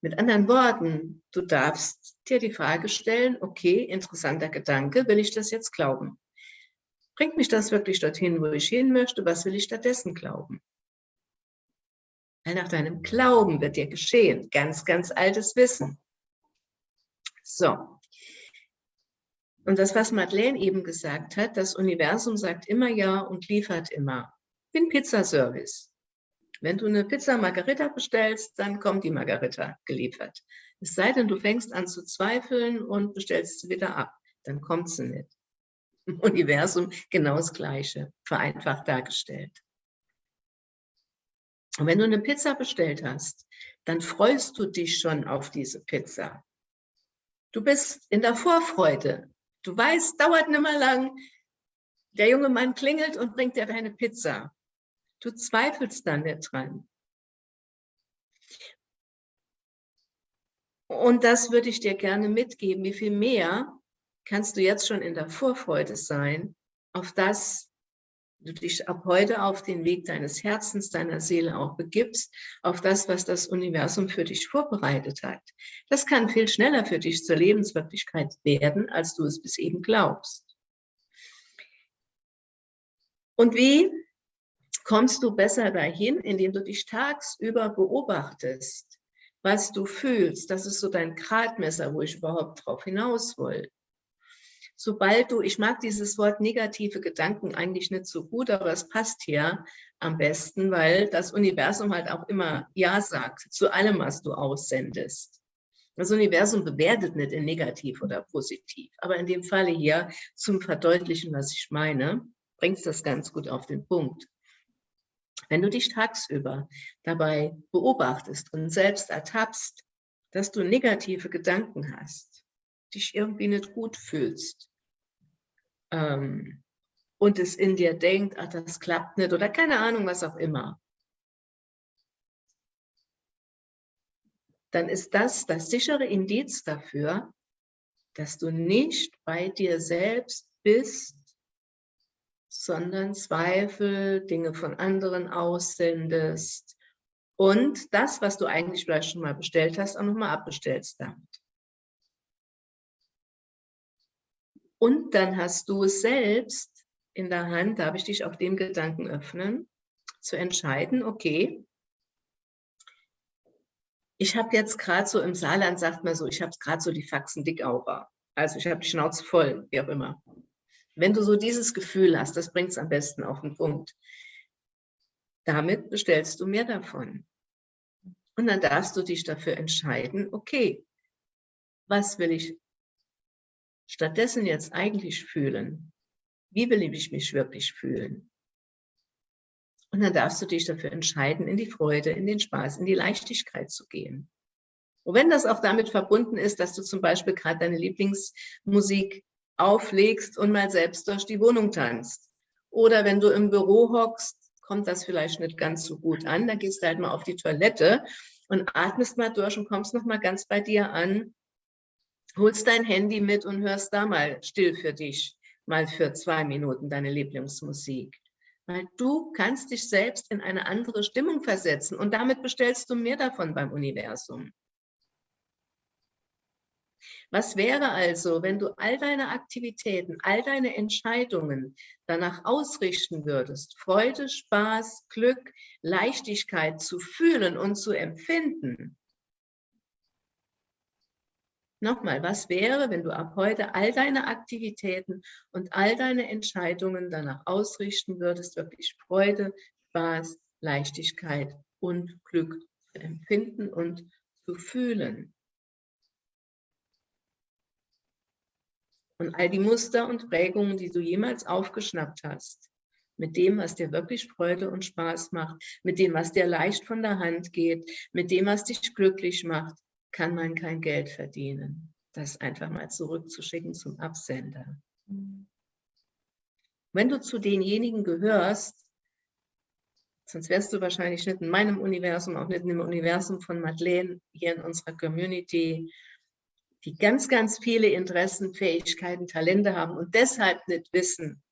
Mit anderen Worten, du darfst dir die Frage stellen, okay, interessanter Gedanke, will ich das jetzt glauben? Bringt mich das wirklich dorthin, wo ich hin möchte? Was will ich stattdessen glauben? Weil nach deinem Glauben wird dir geschehen. Ganz, ganz altes Wissen. So. Und das, was Madeleine eben gesagt hat, das Universum sagt immer ja und liefert immer. Ein Pizzaservice. Wenn du eine Pizza Margarita bestellst, dann kommt die Margarita geliefert. Es sei denn, du fängst an zu zweifeln und bestellst sie wieder ab. Dann kommt sie nicht. Universum genau das Gleiche, vereinfacht dargestellt. Und wenn du eine Pizza bestellt hast, dann freust du dich schon auf diese Pizza. Du bist in der Vorfreude. Du weißt, dauert nicht mehr lang. Der junge Mann klingelt und bringt dir deine Pizza. Du zweifelst dann nicht dran. Und das würde ich dir gerne mitgeben. Wie viel mehr kannst du jetzt schon in der Vorfreude sein auf das, du dich ab heute auf den Weg deines Herzens, deiner Seele auch begibst, auf das, was das Universum für dich vorbereitet hat. Das kann viel schneller für dich zur Lebenswirklichkeit werden, als du es bis eben glaubst. Und wie kommst du besser dahin, indem du dich tagsüber beobachtest, was du fühlst. Das ist so dein Gradmesser, wo ich überhaupt drauf hinaus will sobald du, ich mag dieses Wort negative Gedanken eigentlich nicht so gut, aber es passt hier am besten, weil das Universum halt auch immer Ja sagt zu allem, was du aussendest. Das Universum bewertet nicht in negativ oder positiv, aber in dem Falle hier zum Verdeutlichen, was ich meine, bringst das ganz gut auf den Punkt. Wenn du dich tagsüber dabei beobachtest und selbst ertappst, dass du negative Gedanken hast, dich irgendwie nicht gut fühlst ähm, und es in dir denkt, ach, das klappt nicht oder keine Ahnung, was auch immer, dann ist das das sichere Indiz dafür, dass du nicht bei dir selbst bist, sondern Zweifel, Dinge von anderen aussendest und das, was du eigentlich vielleicht schon mal bestellt hast, auch nochmal abbestellst damit. Und dann hast du es selbst in der Hand, darf ich dich auf dem Gedanken öffnen, zu entscheiden, okay, ich habe jetzt gerade so im Saarland, sagt man so, ich habe gerade so die Faxen dickaura. Also ich habe die Schnauze voll, wie auch immer. Wenn du so dieses Gefühl hast, das bringt es am besten auf den Punkt. Damit bestellst du mehr davon. Und dann darfst du dich dafür entscheiden, okay, was will ich stattdessen jetzt eigentlich fühlen? Wie will ich mich wirklich fühlen? Und dann darfst du dich dafür entscheiden, in die Freude, in den Spaß, in die Leichtigkeit zu gehen. Und wenn das auch damit verbunden ist, dass du zum Beispiel gerade deine Lieblingsmusik auflegst und mal selbst durch die Wohnung tanzt. Oder wenn du im Büro hockst, kommt das vielleicht nicht ganz so gut an. Da gehst du halt mal auf die Toilette und atmest mal durch und kommst noch mal ganz bei dir an holst dein Handy mit und hörst da mal still für dich, mal für zwei Minuten deine Lieblingsmusik. Weil du kannst dich selbst in eine andere Stimmung versetzen und damit bestellst du mehr davon beim Universum. Was wäre also, wenn du all deine Aktivitäten, all deine Entscheidungen danach ausrichten würdest, Freude, Spaß, Glück, Leichtigkeit zu fühlen und zu empfinden? Nochmal, was wäre, wenn du ab heute all deine Aktivitäten und all deine Entscheidungen danach ausrichten würdest, wirklich Freude, Spaß, Leichtigkeit und Glück zu empfinden und zu fühlen? Und all die Muster und Prägungen, die du jemals aufgeschnappt hast, mit dem, was dir wirklich Freude und Spaß macht, mit dem, was dir leicht von der Hand geht, mit dem, was dich glücklich macht, kann man kein Geld verdienen. Das einfach mal zurückzuschicken zum Absender. Wenn du zu denjenigen gehörst, sonst wärst du wahrscheinlich nicht in meinem Universum, auch nicht im Universum von Madeleine hier in unserer Community, die ganz, ganz viele Interessen, Fähigkeiten, Talente haben und deshalb nicht wissen,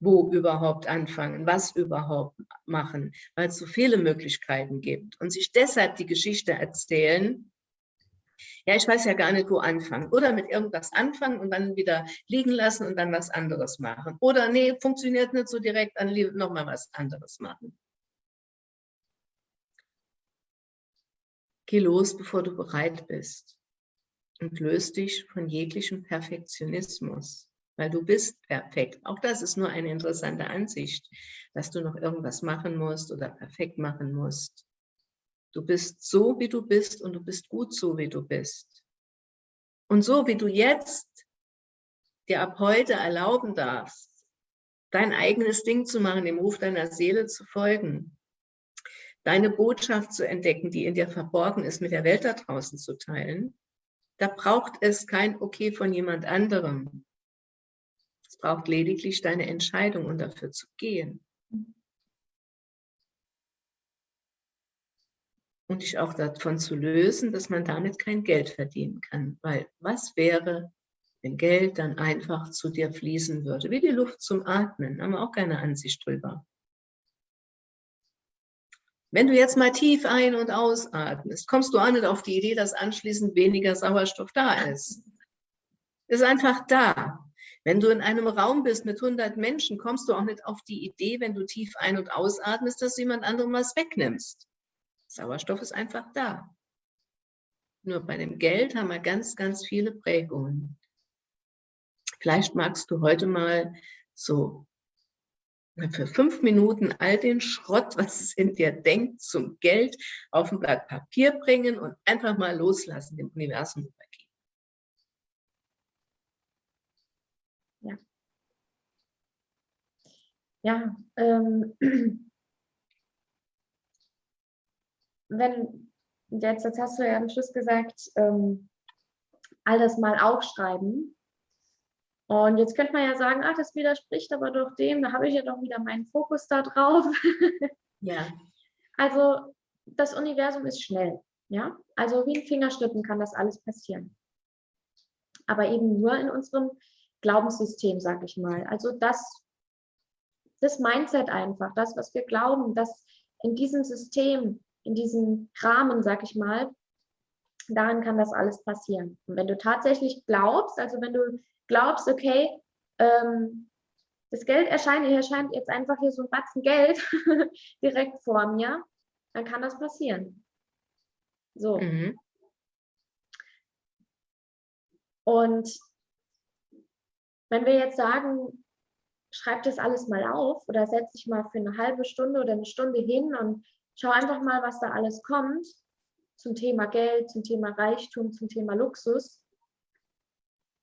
wo überhaupt anfangen, was überhaupt machen, weil es so viele Möglichkeiten gibt und sich deshalb die Geschichte erzählen, ja, ich weiß ja gar nicht, wo anfangen. Oder mit irgendwas anfangen und dann wieder liegen lassen und dann was anderes machen. Oder nee, funktioniert nicht so direkt, dann nochmal was anderes machen. Geh los, bevor du bereit bist und löst dich von jeglichem Perfektionismus weil du bist perfekt. Auch das ist nur eine interessante Ansicht, dass du noch irgendwas machen musst oder perfekt machen musst. Du bist so, wie du bist und du bist gut so, wie du bist. Und so, wie du jetzt dir ab heute erlauben darfst, dein eigenes Ding zu machen, dem Ruf deiner Seele zu folgen, deine Botschaft zu entdecken, die in dir verborgen ist, mit der Welt da draußen zu teilen, da braucht es kein Okay von jemand anderem braucht lediglich deine Entscheidung, um dafür zu gehen. Und dich auch davon zu lösen, dass man damit kein Geld verdienen kann. Weil was wäre, wenn Geld dann einfach zu dir fließen würde? Wie die Luft zum Atmen, haben wir auch keine Ansicht drüber. Wenn du jetzt mal tief ein- und ausatmest, kommst du auch nicht auf die Idee, dass anschließend weniger Sauerstoff da ist. Ist einfach da. Wenn du in einem Raum bist mit 100 Menschen, kommst du auch nicht auf die Idee, wenn du tief ein- und ausatmest, dass du jemand anderem was wegnimmst. Sauerstoff ist einfach da. Nur bei dem Geld haben wir ganz, ganz viele Prägungen. Vielleicht magst du heute mal so für fünf Minuten all den Schrott, was es in dir denkt, zum Geld auf ein Blatt Papier bringen und einfach mal loslassen, dem Universum übergeben. Ja, ähm, wenn, jetzt, jetzt hast du ja am Schluss gesagt, ähm, alles mal aufschreiben. Und jetzt könnte man ja sagen, ach, das widerspricht aber doch dem, da habe ich ja doch wieder meinen Fokus da drauf. ja. Also das Universum ist schnell, ja. Also wie in Fingerschritten kann das alles passieren. Aber eben nur in unserem Glaubenssystem, sage ich mal. Also das, das Mindset einfach, das, was wir glauben, dass in diesem System, in diesem Rahmen, sag ich mal, daran kann das alles passieren. Und wenn du tatsächlich glaubst, also wenn du glaubst, okay, ähm, das Geld erscheint, hier erscheint jetzt einfach hier so ein Batzen Geld direkt vor mir, dann kann das passieren. So. Mhm. Und wenn wir jetzt sagen, schreib das alles mal auf oder setz dich mal für eine halbe Stunde oder eine Stunde hin und schau einfach mal, was da alles kommt zum Thema Geld, zum Thema Reichtum, zum Thema Luxus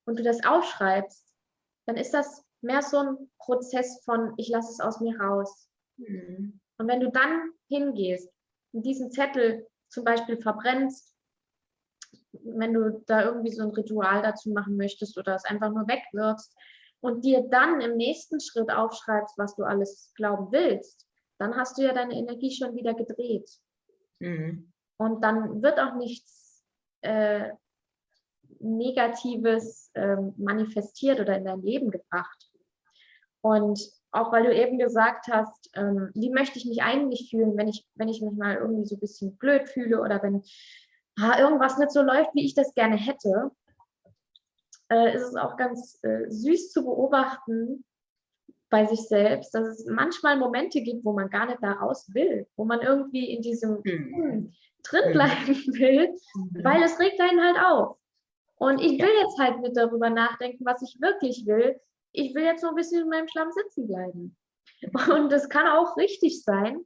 und du das aufschreibst, dann ist das mehr so ein Prozess von, ich lasse es aus mir raus. Mhm. Und wenn du dann hingehst und diesen Zettel zum Beispiel verbrennst, wenn du da irgendwie so ein Ritual dazu machen möchtest oder es einfach nur wegwirfst, und dir dann im nächsten Schritt aufschreibst, was du alles glauben willst, dann hast du ja deine Energie schon wieder gedreht. Mhm. Und dann wird auch nichts äh, Negatives äh, manifestiert oder in dein Leben gebracht. Und auch weil du eben gesagt hast, ähm, wie möchte ich mich eigentlich fühlen, wenn ich, wenn ich mich mal irgendwie so ein bisschen blöd fühle oder wenn ah, irgendwas nicht so läuft, wie ich das gerne hätte, äh, ist es auch ganz äh, süß zu beobachten bei sich selbst, dass es manchmal Momente gibt, wo man gar nicht da raus will, wo man irgendwie in diesem mhm. drin bleiben will, mhm. weil es regt einen halt auf. Und ich will jetzt halt nicht darüber nachdenken, was ich wirklich will. Ich will jetzt so ein bisschen in meinem Schlamm sitzen bleiben. Und das kann auch richtig sein.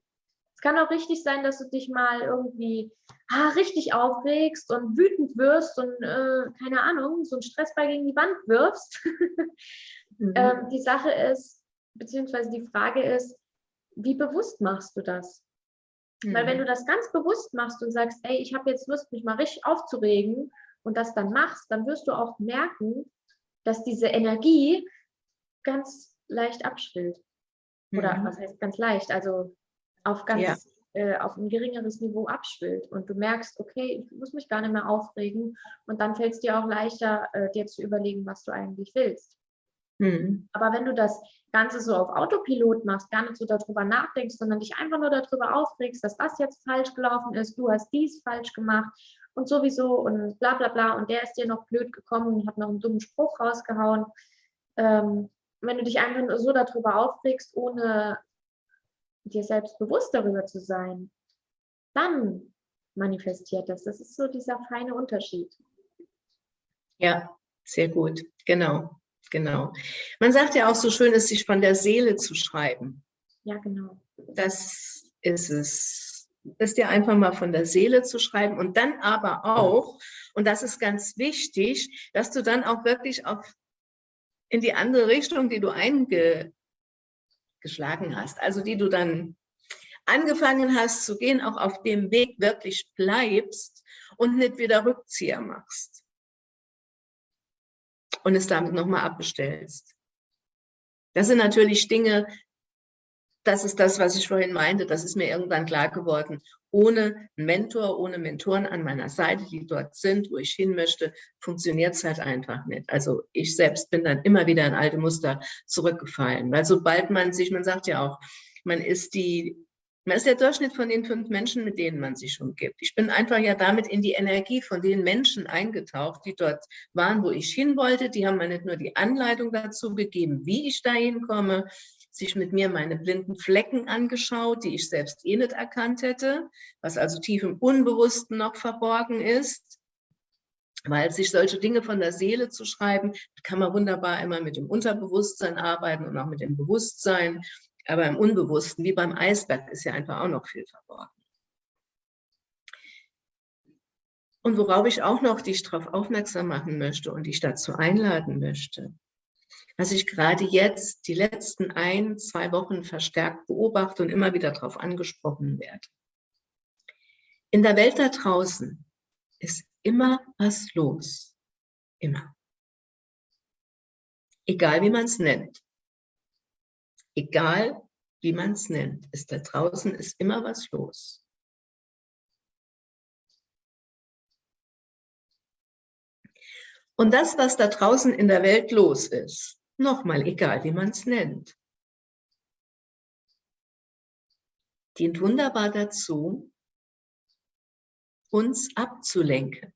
Es kann auch richtig sein, dass du dich mal irgendwie ah, richtig aufregst und wütend wirst und äh, keine Ahnung, so einen Stressball gegen die Wand wirfst. mhm. ähm, die Sache ist, beziehungsweise die Frage ist, wie bewusst machst du das? Mhm. Weil wenn mhm. du das ganz bewusst machst und sagst, ey, ich habe jetzt Lust, mich mal richtig aufzuregen und das dann machst, dann wirst du auch merken, dass diese Energie ganz leicht abschwillt. Oder mhm. was heißt ganz leicht? Also auf ganz ja. äh, auf ein geringeres Niveau abschwillt und du merkst, okay, ich muss mich gar nicht mehr aufregen und dann fällt es dir auch leichter, äh, dir zu überlegen, was du eigentlich willst. Mhm. Aber wenn du das Ganze so auf Autopilot machst, gar nicht so darüber nachdenkst, sondern dich einfach nur darüber aufregst, dass das jetzt falsch gelaufen ist, du hast dies falsch gemacht und sowieso und bla bla bla und der ist dir noch blöd gekommen und hat noch einen dummen Spruch rausgehauen. Ähm, wenn du dich einfach so darüber aufregst, ohne dir selbst bewusst darüber zu sein, dann manifestiert das. Das ist so dieser feine Unterschied. Ja, sehr gut, genau. Genau. Man sagt ja auch so schön, es sich von der Seele zu schreiben. Ja, genau. Das ist es. ist dir einfach mal von der Seele zu schreiben und dann aber auch, und das ist ganz wichtig, dass du dann auch wirklich auf, in die andere Richtung, die du eingeschlagen hast, also die du dann angefangen hast zu gehen, auch auf dem Weg wirklich bleibst und nicht wieder Rückzieher machst und es damit nochmal abbestellst. Das sind natürlich Dinge, das ist das, was ich vorhin meinte, das ist mir irgendwann klar geworden. Ohne Mentor, ohne Mentoren an meiner Seite, die dort sind, wo ich hin möchte, funktioniert es halt einfach nicht. Also ich selbst bin dann immer wieder in alte Muster zurückgefallen, weil sobald man sich, man sagt ja auch, man ist die man ist der Durchschnitt von den fünf Menschen, mit denen man sich umgibt. Ich bin einfach ja damit in die Energie von den Menschen eingetaucht, die dort waren, wo ich hin wollte. Die haben mir nicht nur die Anleitung dazu gegeben, wie ich da hinkomme, sich mit mir meine blinden Flecken angeschaut, die ich selbst eh nicht erkannt hätte, was also tief im Unbewussten noch verborgen ist. Weil sich solche Dinge von der Seele zu schreiben, kann man wunderbar immer mit dem Unterbewusstsein arbeiten und auch mit dem Bewusstsein. Aber im Unbewussten, wie beim Eisberg, ist ja einfach auch noch viel verborgen. Und worauf ich auch noch dich darauf aufmerksam machen möchte und dich dazu einladen möchte, was ich gerade jetzt die letzten ein, zwei Wochen verstärkt beobachte und immer wieder darauf angesprochen werde. In der Welt da draußen ist immer was los. Immer. Egal wie man es nennt egal wie man es nennt, ist da draußen ist immer was los. Und das, was da draußen in der Welt los ist, nochmal, egal wie man es nennt, dient wunderbar dazu, uns abzulenken.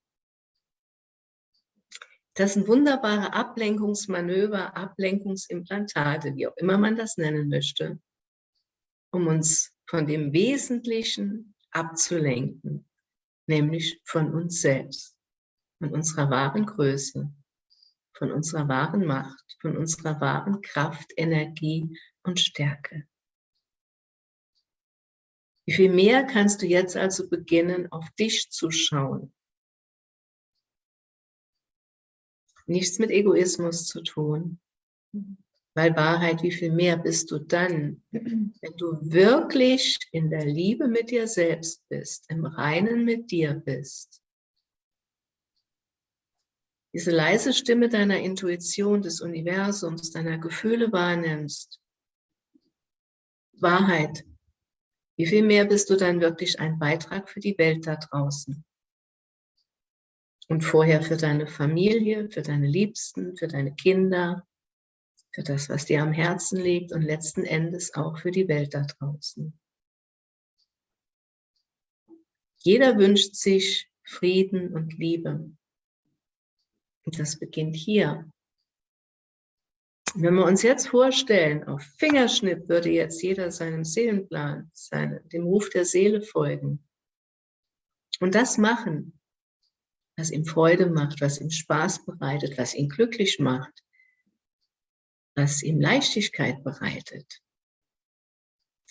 Das sind wunderbare Ablenkungsmanöver, Ablenkungsimplantate, wie auch immer man das nennen möchte, um uns von dem Wesentlichen abzulenken, nämlich von uns selbst, von unserer wahren Größe, von unserer wahren Macht, von unserer wahren Kraft, Energie und Stärke. Wie viel mehr kannst du jetzt also beginnen, auf dich zu schauen, nichts mit Egoismus zu tun. Weil Wahrheit, wie viel mehr bist du dann, wenn du wirklich in der Liebe mit dir selbst bist, im Reinen mit dir bist. Diese leise Stimme deiner Intuition, des Universums, deiner Gefühle wahrnimmst. Wahrheit, wie viel mehr bist du dann wirklich ein Beitrag für die Welt da draußen? Und vorher für deine Familie, für deine Liebsten, für deine Kinder, für das, was dir am Herzen liegt und letzten Endes auch für die Welt da draußen. Jeder wünscht sich Frieden und Liebe. Und das beginnt hier. Wenn wir uns jetzt vorstellen, auf Fingerschnipp würde jetzt jeder seinem Seelenplan, seine, dem Ruf der Seele folgen und das machen, was ihm Freude macht, was ihm Spaß bereitet, was ihn glücklich macht, was ihm Leichtigkeit bereitet.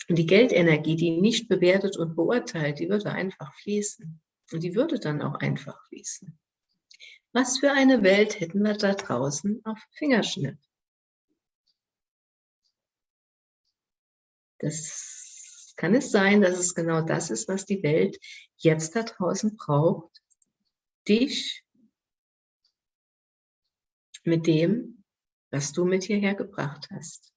Und die Geldenergie, die nicht bewertet und beurteilt, die würde einfach fließen. Und die würde dann auch einfach fließen. Was für eine Welt hätten wir da draußen auf Fingerschnitt? Das kann es sein, dass es genau das ist, was die Welt jetzt da draußen braucht. Dich mit dem, was du mit hierher gebracht hast.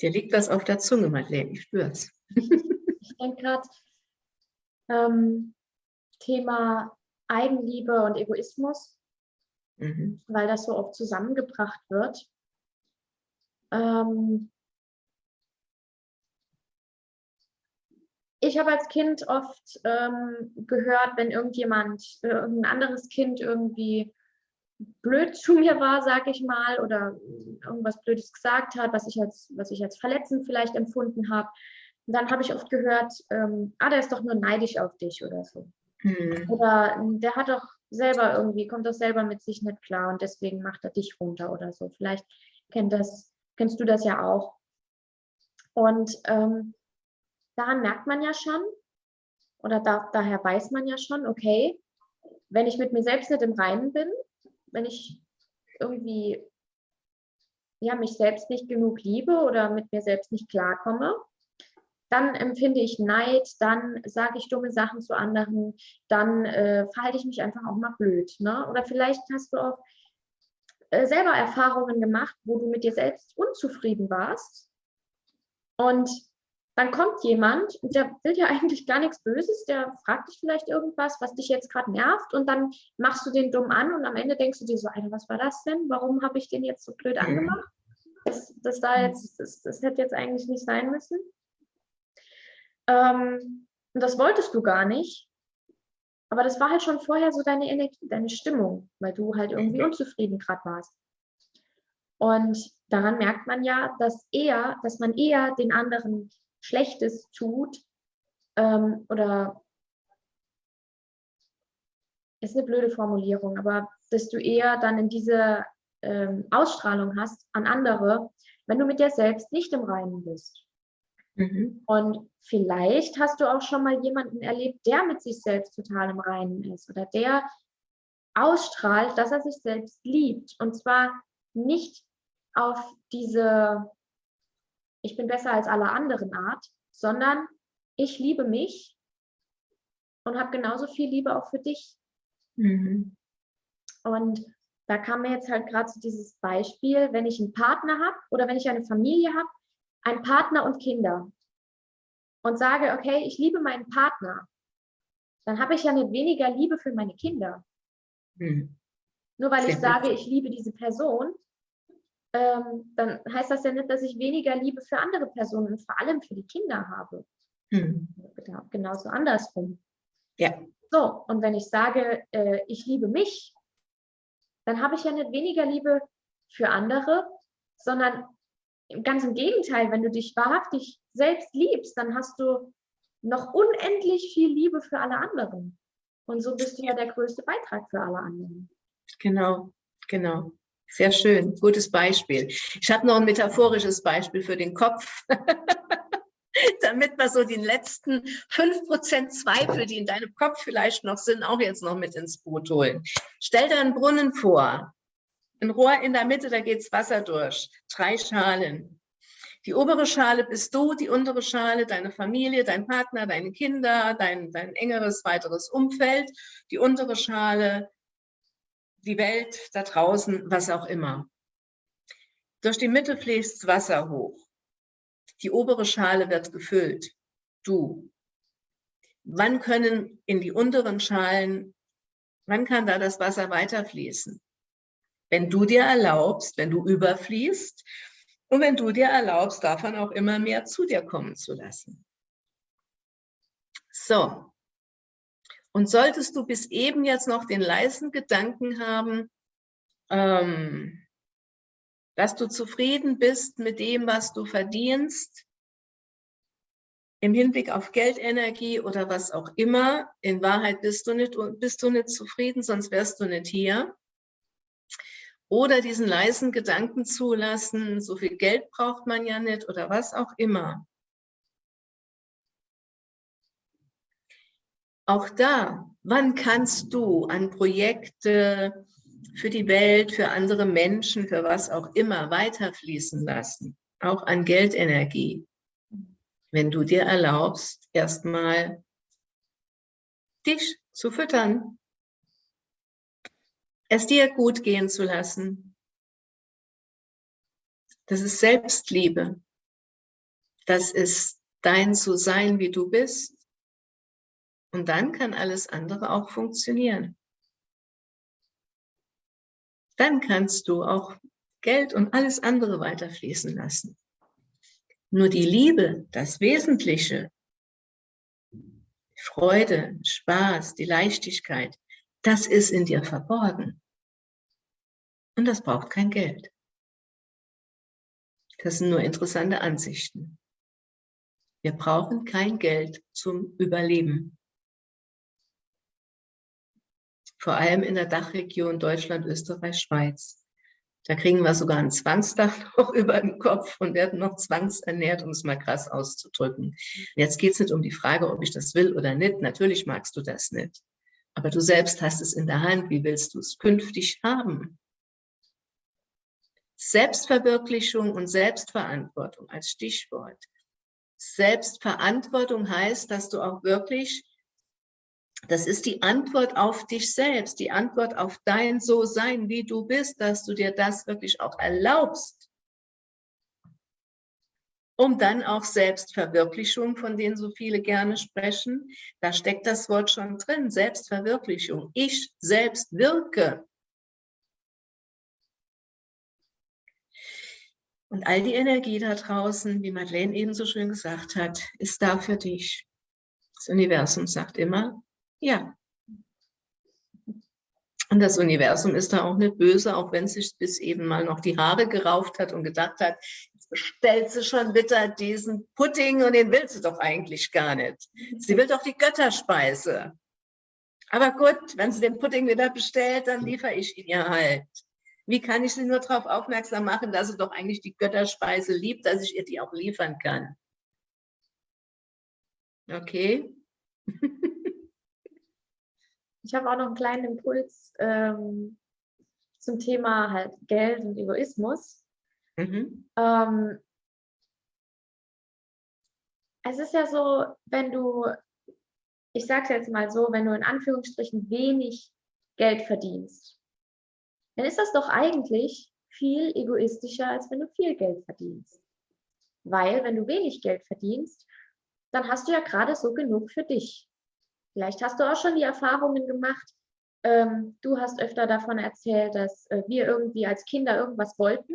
Dir liegt was auf der Zunge, Madeleine, ich spüre es. ich denke gerade, ähm, Thema Eigenliebe und Egoismus, mhm. weil das so oft zusammengebracht wird. Ähm, ich habe als Kind oft ähm, gehört, wenn irgendjemand, äh, irgendein anderes Kind irgendwie blöd zu mir war, sag ich mal, oder irgendwas Blödes gesagt hat, was ich als, was ich als verletzend vielleicht empfunden habe, dann habe ich oft gehört, ähm, ah, der ist doch nur neidisch auf dich oder so. Hm. Oder der hat doch selber irgendwie, kommt doch selber mit sich nicht klar und deswegen macht er dich runter oder so. Vielleicht kennt das, kennst du das ja auch. Und ähm, daran merkt man ja schon, oder da, daher weiß man ja schon, okay, wenn ich mit mir selbst nicht im Reinen bin, wenn ich irgendwie ja, mich selbst nicht genug liebe oder mit mir selbst nicht klarkomme, dann empfinde ich Neid, dann sage ich dumme Sachen zu anderen, dann äh, verhalte ich mich einfach auch mal blöd. Ne? Oder vielleicht hast du auch äh, selber Erfahrungen gemacht, wo du mit dir selbst unzufrieden warst und dann kommt jemand und der will ja eigentlich gar nichts Böses, der fragt dich vielleicht irgendwas, was dich jetzt gerade nervt und dann machst du den dumm an und am Ende denkst du dir so, Alter, was war das denn? Warum habe ich den jetzt so blöd mhm. angemacht? Das, das, da jetzt, das, das hätte jetzt eigentlich nicht sein müssen. Ähm, und das wolltest du gar nicht. Aber das war halt schon vorher so deine Energie, deine Stimmung, weil du halt irgendwie mhm. unzufrieden gerade warst. Und daran merkt man ja, dass eher, dass man eher den anderen Schlechtes tut ähm, oder ist eine blöde Formulierung, aber dass du eher dann in diese ähm, Ausstrahlung hast an andere, wenn du mit dir selbst nicht im Reinen bist. Mhm. Und vielleicht hast du auch schon mal jemanden erlebt, der mit sich selbst total im Reinen ist oder der ausstrahlt, dass er sich selbst liebt. Und zwar nicht auf diese ich bin besser als alle anderen Art, sondern ich liebe mich und habe genauso viel Liebe auch für dich. Mhm. Und da kam mir jetzt halt gerade so dieses Beispiel, wenn ich einen Partner habe oder wenn ich eine Familie habe, einen Partner und Kinder und sage, okay, ich liebe meinen Partner, dann habe ich ja nicht weniger Liebe für meine Kinder. Mhm. Nur weil Sehr ich sage, ich liebe diese Person, ähm, dann heißt das ja nicht, dass ich weniger Liebe für andere Personen und vor allem für die Kinder habe. Hm. Genau, genauso andersrum. Ja. So, und wenn ich sage, äh, ich liebe mich, dann habe ich ja nicht weniger Liebe für andere, sondern ganz im Gegenteil, wenn du dich wahrhaftig selbst liebst, dann hast du noch unendlich viel Liebe für alle anderen. Und so bist du ja der größte Beitrag für alle anderen. Genau, genau. Sehr schön, gutes Beispiel. Ich habe noch ein metaphorisches Beispiel für den Kopf, damit wir so die letzten 5% Zweifel, die in deinem Kopf vielleicht noch sind, auch jetzt noch mit ins Boot holen. Stell dir einen Brunnen vor, ein Rohr in der Mitte, da geht's Wasser durch, drei Schalen. Die obere Schale bist du, die untere Schale deine Familie, dein Partner, deine Kinder, dein, dein engeres weiteres Umfeld. Die untere Schale die Welt da draußen, was auch immer. Durch die Mitte fließt Wasser hoch. Die obere Schale wird gefüllt. Du. Wann können in die unteren Schalen, wann kann da das Wasser weiterfließen? Wenn du dir erlaubst, wenn du überfließt und wenn du dir erlaubst, davon auch immer mehr zu dir kommen zu lassen. So, und solltest du bis eben jetzt noch den leisen Gedanken haben, ähm, dass du zufrieden bist mit dem, was du verdienst, im Hinblick auf Geldenergie oder was auch immer, in Wahrheit bist du nicht, bist du nicht zufrieden, sonst wärst du nicht hier. Oder diesen leisen Gedanken zulassen, so viel Geld braucht man ja nicht oder was auch immer. Auch da, wann kannst du an Projekte, für die Welt, für andere Menschen, für was auch immer weiterfließen lassen, auch an Geldenergie, wenn du dir erlaubst, erstmal dich zu füttern, es dir gut gehen zu lassen. Das ist Selbstliebe. Das ist dein zu sein, wie du bist. Und dann kann alles andere auch funktionieren. Dann kannst du auch Geld und alles andere weiterfließen lassen. Nur die Liebe, das Wesentliche, Freude, Spaß, die Leichtigkeit, das ist in dir verborgen. Und das braucht kein Geld. Das sind nur interessante Ansichten. Wir brauchen kein Geld zum Überleben. Vor allem in der Dachregion Deutschland, Österreich, Schweiz. Da kriegen wir sogar ein Zwangsdach noch über dem Kopf und werden noch zwangsernährt, um es mal krass auszudrücken. Jetzt geht es nicht um die Frage, ob ich das will oder nicht. Natürlich magst du das nicht. Aber du selbst hast es in der Hand. Wie willst du es künftig haben? Selbstverwirklichung und Selbstverantwortung als Stichwort. Selbstverantwortung heißt, dass du auch wirklich, das ist die Antwort auf dich selbst, die Antwort auf dein So-Sein, wie du bist, dass du dir das wirklich auch erlaubst, um dann auch Selbstverwirklichung, von denen so viele gerne sprechen, da steckt das Wort schon drin, Selbstverwirklichung. Ich selbst wirke. Und all die Energie da draußen, wie Madeleine eben so schön gesagt hat, ist da für dich. Das Universum sagt immer, ja. Und das Universum ist da auch nicht böse, auch wenn es sich bis eben mal noch die Haare gerauft hat und gedacht hat, jetzt bestellt sie schon wieder diesen Pudding und den will sie doch eigentlich gar nicht. Sie will doch die Götterspeise. Aber gut, wenn sie den Pudding wieder bestellt, dann liefere ich ihn ihr halt. Wie kann ich sie nur darauf aufmerksam machen, dass sie doch eigentlich die Götterspeise liebt, dass ich ihr die auch liefern kann? Okay. ich habe auch noch einen kleinen Impuls ähm, zum Thema halt Geld und Egoismus. Mhm. Ähm, es ist ja so, wenn du, ich sage es jetzt mal so, wenn du in Anführungsstrichen wenig Geld verdienst, dann ist das doch eigentlich viel egoistischer, als wenn du viel Geld verdienst. Weil wenn du wenig Geld verdienst, dann hast du ja gerade so genug für dich. Vielleicht hast du auch schon die Erfahrungen gemacht, ähm, du hast öfter davon erzählt, dass äh, wir irgendwie als Kinder irgendwas wollten,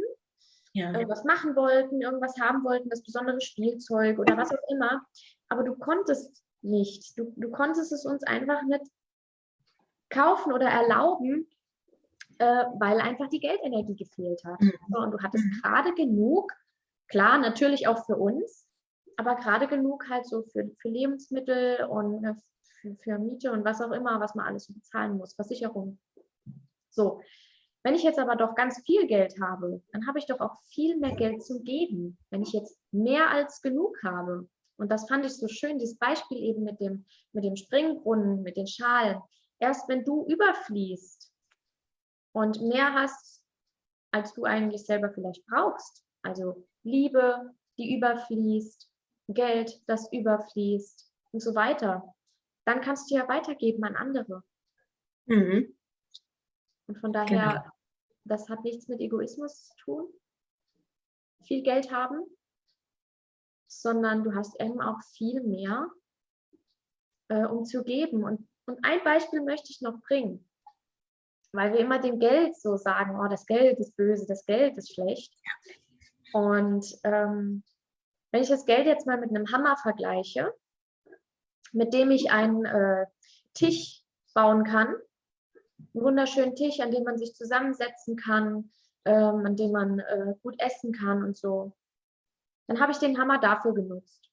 ja. irgendwas machen wollten, irgendwas haben wollten, das besondere Spielzeug oder was auch immer, aber du konntest nicht. Du, du konntest es uns einfach nicht kaufen oder erlauben, äh, weil einfach die Geldenergie gefehlt hat. Mhm. So, und du hattest mhm. gerade genug, klar, natürlich auch für uns, aber gerade genug halt so für, für Lebensmittel und äh, für, für Miete und was auch immer, was man alles bezahlen muss, Versicherung. So, wenn ich jetzt aber doch ganz viel Geld habe, dann habe ich doch auch viel mehr Geld zum Geben. Wenn ich jetzt mehr als genug habe, und das fand ich so schön, dieses Beispiel eben mit dem, mit dem Springbrunnen, mit den Schalen. Erst wenn du überfließt, und mehr hast, als du eigentlich selber vielleicht brauchst. Also Liebe, die überfließt, Geld, das überfließt und so weiter. Dann kannst du ja weitergeben an andere. Mhm. Und von daher, genau. das hat nichts mit Egoismus zu tun, viel Geld haben, sondern du hast eben auch viel mehr, äh, um zu geben. Und, und ein Beispiel möchte ich noch bringen weil wir immer dem Geld so sagen, oh, das Geld ist böse, das Geld ist schlecht. Und ähm, wenn ich das Geld jetzt mal mit einem Hammer vergleiche, mit dem ich einen äh, Tisch bauen kann, einen wunderschönen Tisch, an dem man sich zusammensetzen kann, ähm, an dem man äh, gut essen kann und so, dann habe ich den Hammer dafür genutzt.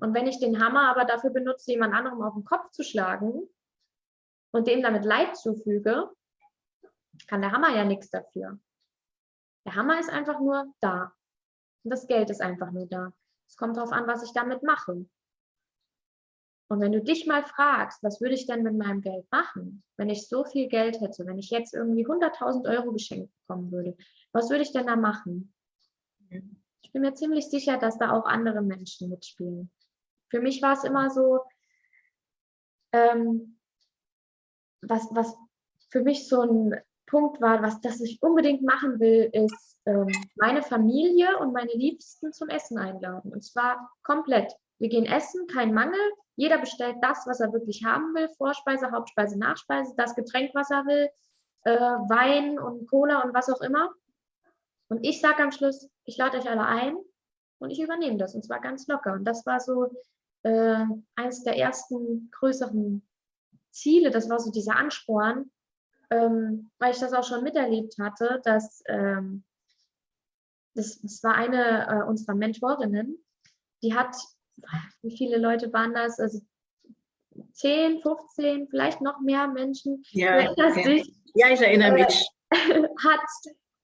Und wenn ich den Hammer aber dafür benutze, jemand anderem auf den Kopf zu schlagen und dem damit Leid zufüge, kann der Hammer ja nichts dafür. Der Hammer ist einfach nur da. Und das Geld ist einfach nur da. Es kommt darauf an, was ich damit mache. Und wenn du dich mal fragst, was würde ich denn mit meinem Geld machen, wenn ich so viel Geld hätte, wenn ich jetzt irgendwie 100.000 Euro geschenkt bekommen würde, was würde ich denn da machen? Ich bin mir ziemlich sicher, dass da auch andere Menschen mitspielen. Für mich war es immer so, ähm, was, was für mich so ein Punkt war, was das ich unbedingt machen will, ist ähm, meine Familie und meine Liebsten zum Essen einladen. Und zwar komplett. Wir gehen essen, kein Mangel. Jeder bestellt das, was er wirklich haben will. Vorspeise, Hauptspeise, Nachspeise, das Getränk, was er will, äh, Wein und Cola und was auch immer. Und ich sage am Schluss, ich lade euch alle ein und ich übernehme das. Und zwar ganz locker. Und das war so äh, eines der ersten größeren Ziele. Das war so dieser Ansporn, ähm, weil ich das auch schon miterlebt hatte, dass ähm, das, das war eine äh, unserer Mentorinnen, die hat wie viele Leute waren das? Also 10, 15, vielleicht noch mehr Menschen. Ja, ja. ja ich erinnere mich. Hat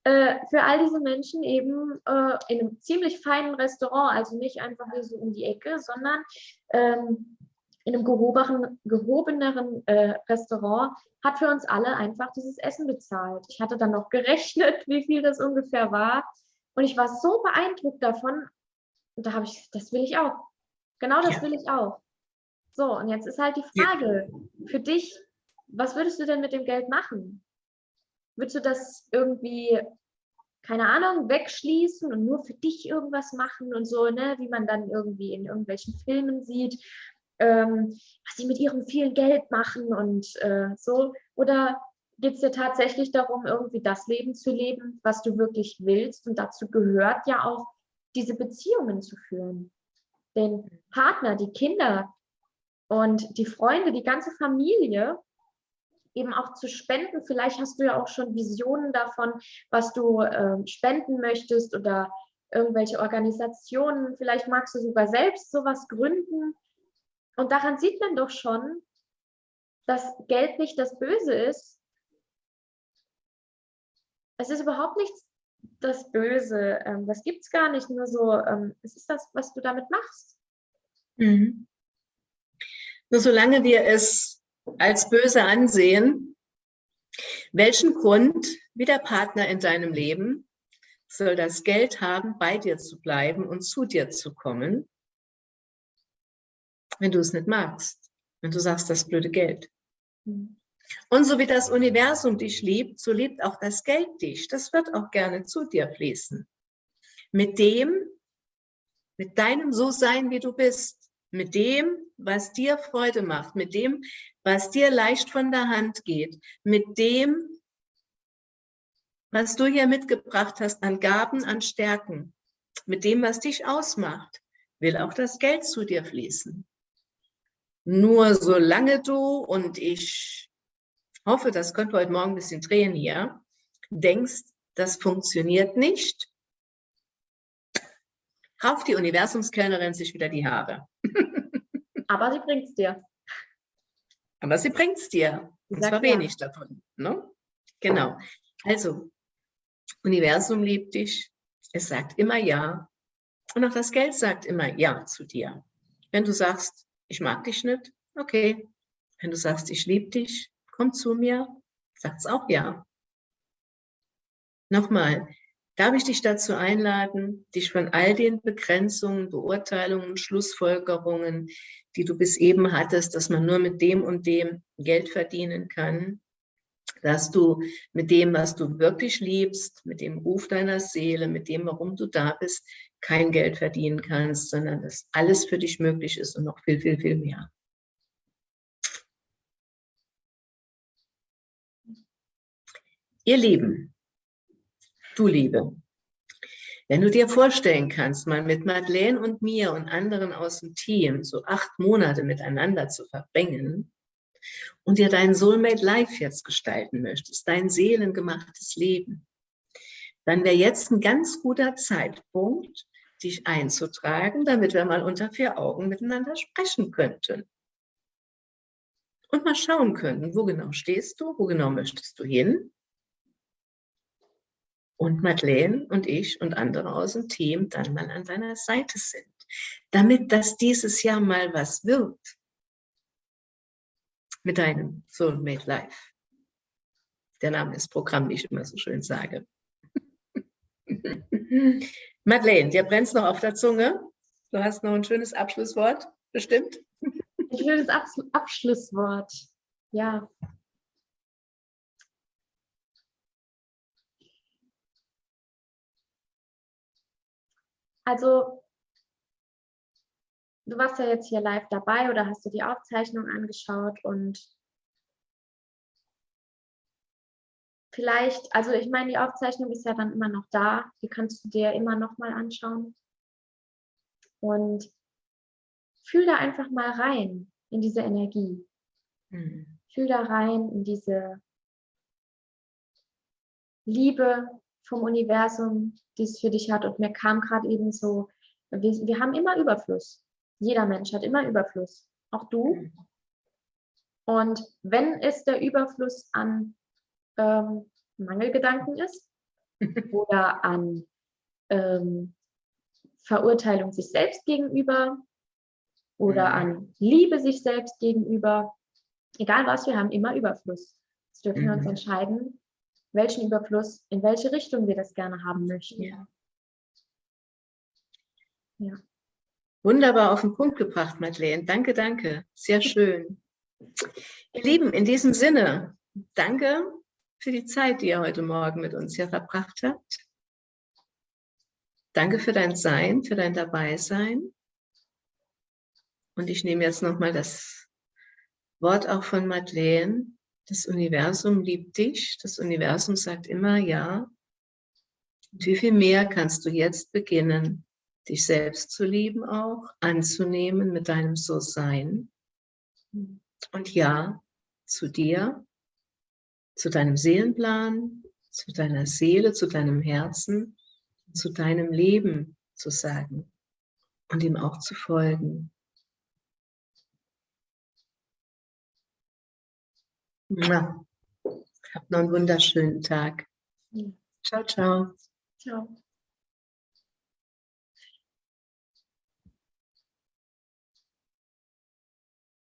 äh, für all diese Menschen eben äh, in einem ziemlich feinen Restaurant, also nicht einfach hier so um die Ecke, sondern ähm, in einem gehobenen, gehobeneren äh, Restaurant, hat für uns alle einfach dieses Essen bezahlt. Ich hatte dann noch gerechnet, wie viel das ungefähr war. Und ich war so beeindruckt davon, und da habe ich, das will ich auch. Genau das ja. will ich auch. So, und jetzt ist halt die Frage ja. für dich, was würdest du denn mit dem Geld machen? Würdest du das irgendwie, keine Ahnung, wegschließen und nur für dich irgendwas machen und so, ne, wie man dann irgendwie in irgendwelchen Filmen sieht, ähm, was sie mit ihrem vielen Geld machen und äh, so? Oder geht es dir tatsächlich darum, irgendwie das Leben zu leben, was du wirklich willst? Und dazu gehört ja auch, diese Beziehungen zu führen den Partner, die Kinder und die Freunde, die ganze Familie eben auch zu spenden. Vielleicht hast du ja auch schon Visionen davon, was du äh, spenden möchtest oder irgendwelche Organisationen. Vielleicht magst du sogar selbst sowas gründen. Und daran sieht man doch schon, dass Geld nicht das Böse ist. Es ist überhaupt nichts das Böse. Ähm, das gibt es gar nicht. Nur so, ähm, es ist das, was du damit machst. Mhm. Nur solange wir es als böse ansehen, welchen Grund, wie der Partner in deinem Leben, soll das Geld haben, bei dir zu bleiben und zu dir zu kommen, wenn du es nicht magst, wenn du sagst, das blöde Geld. Mhm. Und so wie das Universum dich liebt, so liebt auch das Geld dich. Das wird auch gerne zu dir fließen. Mit dem, mit deinem So-Sein, wie du bist. Mit dem, was dir Freude macht. Mit dem, was dir leicht von der Hand geht. Mit dem, was du hier mitgebracht hast an Gaben, an Stärken. Mit dem, was dich ausmacht, will auch das Geld zu dir fließen. Nur solange du und ich hoffe, das könnte heute Morgen ein bisschen drehen hier, denkst, das funktioniert nicht, kauft die Universumskellnerin sich wieder die Haare. Aber sie bringt es dir. Aber sie bringt es dir. Und zwar wenig ja. davon. Ne? Genau. Also, Universum liebt dich. Es sagt immer Ja. Und auch das Geld sagt immer Ja zu dir. Wenn du sagst, ich mag dich nicht, okay. Wenn du sagst, ich liebe dich, komm zu mir, sagt es auch ja. Nochmal, darf ich dich dazu einladen, dich von all den Begrenzungen, Beurteilungen, Schlussfolgerungen, die du bis eben hattest, dass man nur mit dem und dem Geld verdienen kann, dass du mit dem, was du wirklich liebst, mit dem Ruf deiner Seele, mit dem, warum du da bist, kein Geld verdienen kannst, sondern dass alles für dich möglich ist und noch viel, viel, viel mehr. Ihr Lieben, du Liebe, wenn du dir vorstellen kannst, mal mit Madeleine und mir und anderen aus dem Team so acht Monate miteinander zu verbringen und dir dein Soulmate Life jetzt gestalten möchtest, dein seelengemachtes Leben, dann wäre jetzt ein ganz guter Zeitpunkt, dich einzutragen, damit wir mal unter vier Augen miteinander sprechen könnten. Und mal schauen könnten, wo genau stehst du, wo genau möchtest du hin und Madeleine und ich und andere aus dem Team dann mal an deiner Seite sind, damit das dieses Jahr mal was wird, mit deinem Soulmate Life. Der Name ist Programm, wie ich immer so schön sage. Madeleine, dir brennt noch auf der Zunge. Du hast noch ein schönes Abschlusswort, bestimmt. Ein schönes Abs Abschlusswort, ja. Also, du warst ja jetzt hier live dabei oder hast du die Aufzeichnung angeschaut und vielleicht, also ich meine, die Aufzeichnung ist ja dann immer noch da, die kannst du dir immer noch mal anschauen. Und fühl da einfach mal rein in diese Energie. Mhm. Fühl da rein in diese Liebe vom Universum, die es für dich hat. Und mir kam gerade eben so, wir, wir haben immer Überfluss. Jeder Mensch hat immer Überfluss. Auch du. Mhm. Und wenn es der Überfluss an ähm, Mangelgedanken ist oder an ähm, Verurteilung sich selbst gegenüber oder mhm. an Liebe sich selbst gegenüber, egal was, wir haben immer Überfluss. Jetzt dürfen mhm. wir uns mhm. entscheiden, welchen Überfluss, in welche Richtung wir das gerne haben möchten. Ja. ja. Wunderbar auf den Punkt gebracht, Madeleine. Danke, danke. Sehr schön. Ihr Lieben, in diesem Sinne, danke für die Zeit, die ihr heute Morgen mit uns hier verbracht habt. Danke für dein Sein, für dein Dabeisein. Und ich nehme jetzt nochmal das Wort auch von Madeleine. Das Universum liebt dich. Das Universum sagt immer ja. Und wie viel mehr kannst du jetzt beginnen, dich selbst zu lieben auch, anzunehmen mit deinem So-Sein. Und ja, zu dir, zu deinem Seelenplan, zu deiner Seele, zu deinem Herzen, zu deinem Leben zu sagen und ihm auch zu folgen. Habt noch einen wunderschönen Tag. Ciao, ciao. Ciao.